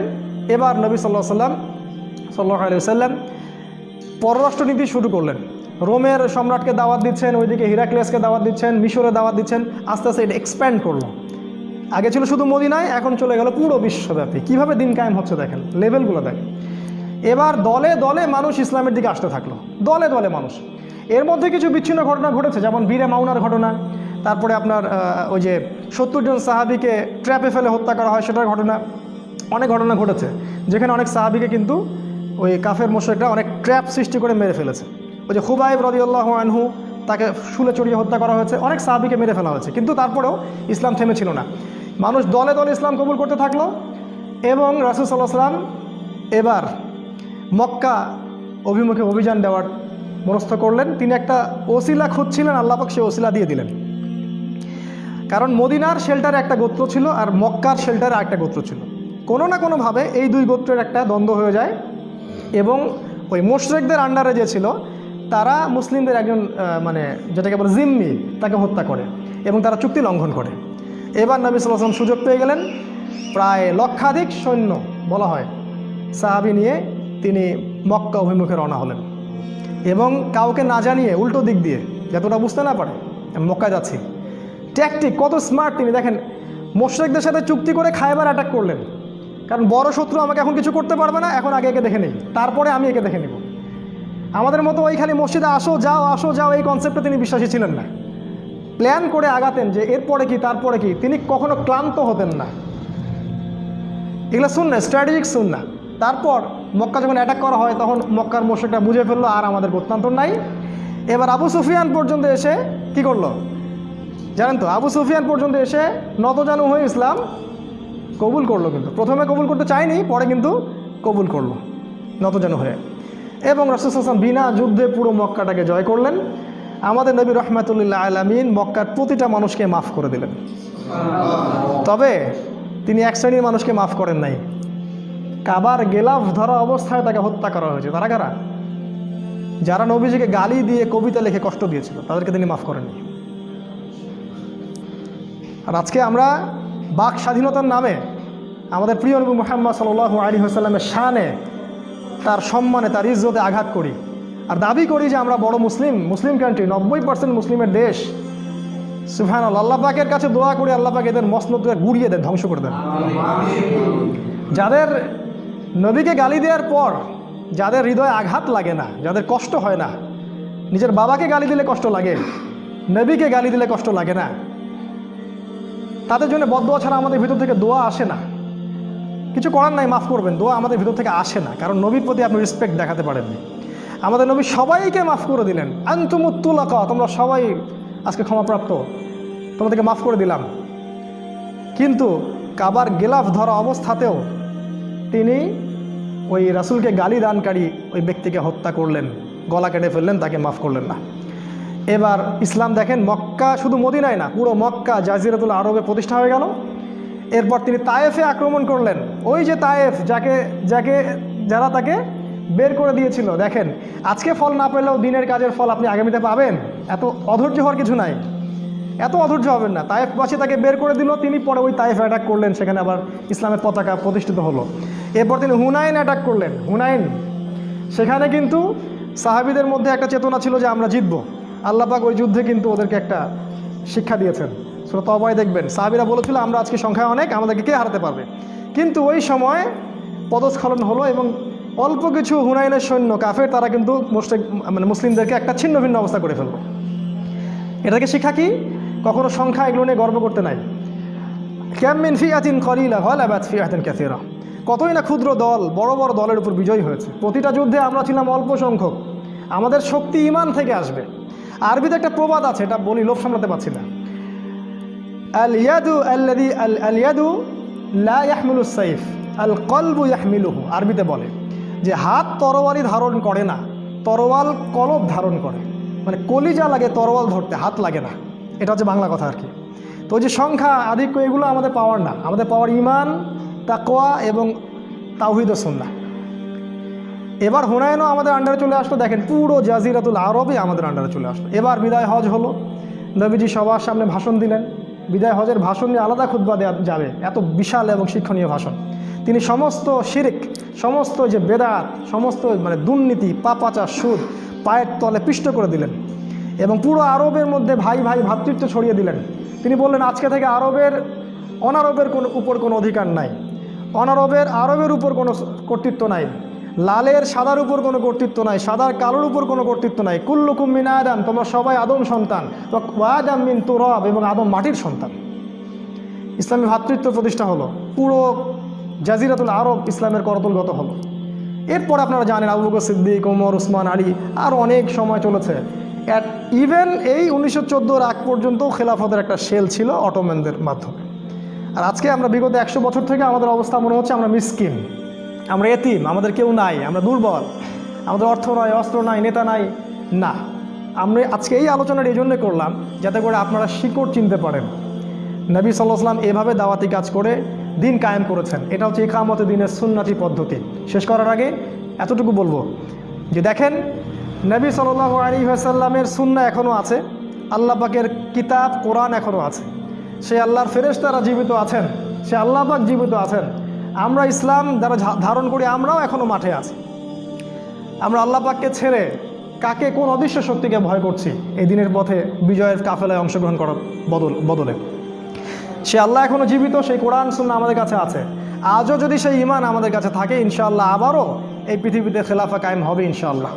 S1: এবার নবী সাল্লাহ সাল্লাম সাল্লাহ আলি সাল্লাম পররাষ্ট্রনীতি শুরু করলেন। রোমের সম্রাটকে দাওয়াত দিচ্ছেন, ওইদিকে হিরাক্লেসকে দাওয়াত দিচ্ছেন, মিশরে দাওয়াত দিচ্ছেন, আস্তে আস্তে এটা এক্সপ্যান্ড করল। আগে ছিল শুধু মদিনায়, এখন চলে গেল পুরো বিশ্বব্যাপী। কীভাবে দিন কায়েম হচ্ছে দেখেন লেভেলগুলো দেখেন। এবার দলে দলে মানুষ ইসলামের দিকে আসতে থাকল। দলে দলে মানুষ। এর মধ্যে কিছু বিচ্ছিন্ন ঘটনা ঘটেছে, যেমন বীরে মাউনার ঘটনা, তারপরে আপনার ওই যে সত্তর জন সাহাবিকে ট্র্যাপে ফেলে হত্যা করা হয়, সেটার ঘটনা, অনেক ঘটনা ঘটেছে। যেখানে অনেক সাহাবিকে কিন্তু ওই কাফের মোশেকরা অনেক ট্র্যাপ সৃষ্টি করে মেরে ফেলেছে। ওই যে খুবাইব রদিউল্লাহ আনহু, তাকে শুলে চড়িয়ে হত্যা করা হয়েছে, অনেক সাহাবিকে মেরে ফেলা হয়েছে। কিন্তু তারপরেও ইসলাম থেমেছিল না। মানুষ দলে দলে ইসলাম কবুল করতে থাকল এবং রাসুল সাল্লাহ সাল্লাম এবার মক্কা অভিমুখে অভিযান দেওয়ার মনস্থ করলেন। তিনি একটা ওসিলা খুঁজছিলেন আল্লাপাক সে ওসিলা দিয়ে দিলেন। কারণ মদিনার শেল্টারে একটা গোত্র ছিল আর মক্কার শেল্টারে একটা গোত্র ছিল। কোনো না কোনোভাবে এই দুই গোত্রের একটা দ্বন্দ্ব হয়ে যায় এবং ওই মোশরেকদের আন্ডারে যে ছিল, তারা মুসলিমদের একজন মানে যেটাকে বলে জিম্মি, তাকে হত্যা করে এবং তারা চুক্তি লঙ্ঘন করে। এবার নবী সাল্লাম সুযোগ পেয়ে গেলেন, প্রায় লক্ষাধিক সৈন্য বলা হয়, সাহাবি নিয়ে তিনি মক্কা অভিমুখে রওনা হলেন। এবং কাউকে না জানিয়ে উল্টো দিক দিয়ে, যতটা বুঝতে না পারে, আমি মক্কায় যাচ্ছি। ট্যাকটিক কত স্মার্ট তিনি, দেখেন, মোশরেকদের সাথে চুক্তি করে খায়বার অ্যাটাক করলেন। কারণ বড় শত্রু আমাকে এখন কিছু করতে পারবে না, এখন আগে একে দেখে নেই। তারপরে আমি একে দেখে নেব। আমাদের মতো ওই খালি মসজিদে আসো, যাও আসো, যাও, এই কনসেপ্টে তিনি বিশ্বাসী ছিলেন না। প্ল্যান করে আগাতেন যে এরপরে কি, তারপরে কি, তিনি কখনো ক্লান্ত হতেন না। এগুলো শুন না স্ট্র্যাটেজিক শুন না তারপর মক্কা যখন অ্যাটাক করা হয়, তখন মক্কার মোশেকটা বুঝে ফেলল, আর আমাদের গত্যান্তর নাই। এবার আবু সুফিয়ান পর্যন্ত এসে কি করল? জানেন তো, আবু সুফিয়ান পর্যন্ত এসে নতজানু হয়ে ইসলাম কবুল করল কিন্তু। প্রথমে কবুল করতে চায়নি, পরে কিন্তু কবুল করল, নতজানু হয়ে। এবং রসুল হাসান বিনা যুদ্ধে পুরো মক্কাটাকে জয় করলেন। আমাদের নবী রহমাতুল্লাহ আলামিন মক্কার প্রতিটা মানুষকে মাফ করে দিলেন। তবে তিনি এক শ্রেণির মানুষকে মাফ করেন নাই। কাবার গেলাফ ধরা অবস্থায় তাকে হত্যা করা হয়েছে। তারা কারা? যারা নবীজিকে গালি দিয়ে কবিতা লিখে কষ্ট দিয়েছিল, তাদেরকে তিনি মাফ করেননি। আর আজকে আমরা বাক স্বাধীনতার নামে আমাদের প্রিয় নবী মোহাম্মদ সাল আলী হাসাল্লামের শানে তার সম্মানে, তার ইজ্জতে আঘাত করি আর দাবি করি যে আমরা বড় মুসলিম মুসলিম কান্ট্রি নব্বই পার্সেন্ট মুসলিমের দেশ। সুফহান আল্লাহ পাকের কাছে দোয়া করে, আল্লাহ এদের মসনদকে গুড়িয়ে দেন, ধ্বংস করে দেন। যাদের নবীকে গালি দেওয়ার পর যাদের হৃদয়ে আঘাত লাগে না, যাদের কষ্ট হয় না, নিজের বাবাকে গালি দিলে কষ্ট লাগে, নবীকে গালি দিলে কষ্ট লাগে না। তাদের জন্য বদোয়া ছাড়া আমাদের ভিতর থেকে দোয়া আসে না। কিছু করার নাই, মাফ করবেন, দোয়া আমাদের ভিতর থেকে আসে না, কারণ নবীর প্রতি আপনি রেসপেক্ট দেখাতে পারেননি। আমাদের নবী সবাইকে মাফ করে দিলেন। আন্তমুত্তুলাকা তোমরা সবাই আজকে ক্ষমাপ্রাপ্ত। তোমাদেরকে মাফ করে দিলাম। কিন্তু কাবার গেলাফ ধরা অবস্থাতেও তিনি ওই রাসূলকে গালি দানকারী ওই ব্যক্তিকে হত্যা করলেন, গলা কেটে ফেললেন, তাকে মাফ করলেন না। এবার ইসলাম দেখেন, মক্কা শুধু মদিনায় না, পুরো মক্কা জাজিরাতুল আরবে প্রতিষ্ঠা হয়ে গেল। এরপর তিনি তায়েফে আক্রমণ করলেন। ওই যে তায়েফ, যাকে যাকে, যারা তাকে বের করে দিয়েছিল, দেখেন, আজকে ফল না পেলেও দিনের কাজের ফল আপনি আগামীতে পাবেন। এত অধৈর্য হওয়ার কিছু নাই। এত অধৈর্য হবেন না। তায়েফবাসী তাকে বের করে দিল, তিনি পরে ওই তায়েফ অ্যাটাক করলেন, সেখানে আবার ইসলামের পতাকা প্রতিষ্ঠিত হলো। এরপর তিনি হুনাইন অ্যাটাক করলেন। হুনাইন, সেখানে কিন্তু সাহাবিদের মধ্যে একটা চেতনা ছিল যে আমরা জিতবো। আল্লাপাক ওই যুদ্ধে কিন্তু ওদেরকে একটা শিক্ষা দিয়েছেন। সেটা তবাই দেখবেন, সাহাবিরা বলেছিল, আমরা আজকে সংখ্যায় অনেক, আমাদেরকে কে হারাতে পারবে? কিন্তু ওই সময় পদস্খলন হলো এবং অল্প কিছু হুনাইনের সৈন্য, কাফের, তারা কিন্তু মুসলিম মানে মুসলিমদেরকে একটা ছিন্ন ভিন্ন অবস্থা করে ফেলল। এটাকে শিক্ষা কি? কখনো সংখ্যা এগুলো নিয়ে গর্ব করতে নাই। ক্যামিন ফিয়াতিন কলিলা হল আবাদ ফিয়াতিন ক্যাথিরা কতই না ক্ষুদ্র দল, বড় বড় দলের উপর বিজয়ী হয়েছে। প্রতিটা যুদ্ধে আমরা ছিলাম অল্প সংখ্যক। আমাদের শক্তি ইমান থেকে আসবে। আরবিতে একটা প্রবাদ আছে, এটা বলি, লোভ সামলাতে পারছি না। আল ইয়াদু আল্লাদি আল আল ইয়াদু লা সাইফ আল কলবু ইয়াহমিলুহু। আরবিতে বলে যে, হাত তরোয়ারি ধারণ করে না, তরোয়াল কলব ধারণ করে। মানে কলিজা লাগে, তরোয়াল ধরতে, হাত লাগে না। এটা হচ্ছে বাংলা কথা আর কি। তো যে সংখ্যা, আধিক্য, এগুলো আমাদের পাওয়ার না। আমাদের পাওয়ার ইমান তাকোয়া এবং তাওহিদ সুন্না এবার হুনায়নও আমাদের আন্ডারে চলে আসলো। দেখেন পুরো জাজিরাতুল আরবই আমাদের আন্ডারে চলে আসলো। এবার বিদায় হজ হলো। নবীজি সবার সামনে ভাষণ দিলেন। বিদায় হজের ভাষণ নিয়ে আলাদা খুদ্া দেওয়া যাবে। এত বিশাল এবং শিক্ষণীয় ভাষণ। তিনি সমস্ত শিরিক, সমস্ত যে বেদাত, সমস্ত মানে দুর্নীতি পাপাচা সুদ পায়ের তলে পিষ্ট করে দিলেন। এবং পুরো আরবের মধ্যে ভাই ভাই ভ্রাতৃত্ব ছড়িয়ে দিলেন। তিনি বললেন, আজকে থেকে আরবের অনারবের কোনো উপর কোনো অধিকার নাই। অনারবের আরবের উপর কোনো কর্তৃত্ব নাই, লালের সাদার উপর কোনো কর্তৃত্ব নাই, সাদার কালোর উপর কোনো কর্তৃত্ব নাই। কুল্লুকুম মিন আদম, তোমরা সবাই আদম সন্তান। ওয়াদাম মিন তুরব এবং আদম মাটির সন্তান। ইসলামী ভ্রাতৃত্ব প্রতিষ্ঠা হলো। পুরো জাজিরাতুল আরব ইসলামের করতলগত হলো। এরপর আপনারা জানেন আবু বকর সিদ্দিক, ওমর, উসমান, আলী, আর অনেক সময় চলেছে। অ্যাট ইভেন এই উনিশশো চোদ্দোর আগ পর্যন্ত খেলাফতের একটা সেল ছিল অটোম্যানদের মাধ্যমে। আর আজকে আমরা বিগত একশো বছর থেকে আমাদের অবস্থা মনে হচ্ছে আমরা মিসকিন। আমরা এতিম, আমাদের কেউ নাই, আমরা দুর্বল। আমাদের অর্থ নয় অস্ত্র নাই, নেতা নাই, না। আমরা আজকে এই আলোচনাটা এই জন্যে করলাম যাতে করে আপনারা শিকড় চিনতে পারেন। নবী সাল্লাহাম এভাবে দাওয়াতি কাজ করে দিন কায়েম করেছেন। এটা হচ্ছে ইকামতে দিনের সুন্নাতি পদ্ধতি। শেষ করার আগে এতটুকু বলব যে দেখেন, নবী সাল্লাহ আলী আসাল্লামের সুন্না এখনও আছে, আল্লাহ পাকের কিতাব, কোরআন এখনও আছে। সে আল্লাহর ফেরেশতারা জীবিত আছেন, সে আল্লাহ পাক জীবিত আছেন। আমরা ইসলাম যারা ধারণ করি, আমরাও এখনও মাঠে আছি। আমরা আল্লাহ পাককে ছেড়ে কাকে কোন অদৃশ্য শক্তিকে ভয় করছি, এই দিনের পথে বিজয়ের কাফেলায় অংশগ্রহণ করার বদল বদলে। সে আল্লাহ এখনও জীবিত, সেই কোরআন সুন্না আমাদের কাছে আছে। আজও যদি সেই ইমান আমাদের কাছে থাকে, ইনশাআল্লাহ আবারও এই পৃথিবীতে খেলাফা কায়েম হবে, ইনশাআল্লাহ।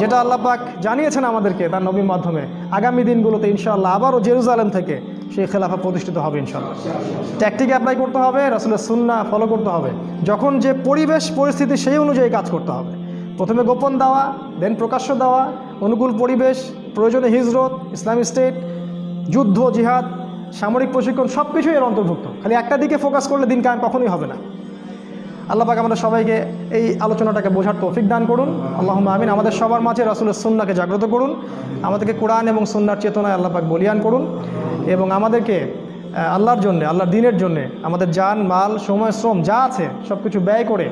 S1: যেটা আল্লাহ পাক জানিয়েছেন আমাদেরকে তার নবীর মাধ্যমে, আগামী দিনগুলোতে ইনশাআল্লাহ আবারও জেরুজালেম থেকে সেই খেলাফা প্রতিষ্ঠিত হবে ইনশাল্লাহ ট্যাকটিক অ্যাপ্লাই করতে হবে, রাসুলের সুন্না ফলো করতে হবে। যখন যে পরিবেশ, পরিস্থিতি সেই অনুযায়ী কাজ করতে হবে। প্রথমে গোপন দেওয়া দেন প্রকাশ্য দেওয়া, অনুকূল পরিবেশ, প্রয়োজনে হিজরত, ইসলামী স্টেট যুদ্ধ, জিহাদ, সামরিক প্রশিক্ষণ সব কিছুই এর অন্তর্ভুক্ত। খালি একটা দিকে ফোকাস করলে দিন কায়ম কখনোই হবে না। আল্লাহ পাক আমাদের সবাইকে এই আলোচনাটাকে বোঝার তৌফিক দান করুন। আল্লাহ আমিন। আমাদের সবার মাঝে রাসুলের সুন্নাকে জাগ্রত করুন। আমাদেরকে কোরআন এবং সুন্নার চেতনায় আল্লাহ পাক বলিয়ান করুন। এবং আমাদেরকে আল্লাহর জন্যে, আল্লাহর দিনের জন্যে আমাদের যান মাল, সময়, শ্রম যা আছে সব কিছু ব্যয় করে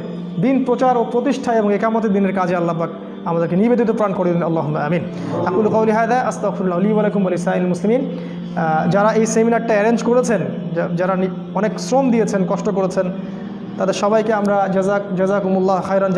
S1: দিন প্রচার ও প্রতিষ্ঠা এবং একামতের দিনের কাজে আল্লাহ পাক আমাদেরকে নিবেদিত প্রাণ করে দিন। আল্লাহ আমিন। আকুল কৌলি হায়দা আস্তাফুল্লাহ আলী আলাইকুম আলী সাইল মুসলিমিন। যারা এই সেমিনারটা অ্যারেঞ্জ করেছেন যারা অনেক শ্রম দিয়েছেন, কষ্ট করেছেন তাদের সবাইকে আমরা জাজাক জাজাকুমুল্লাহ খায়রান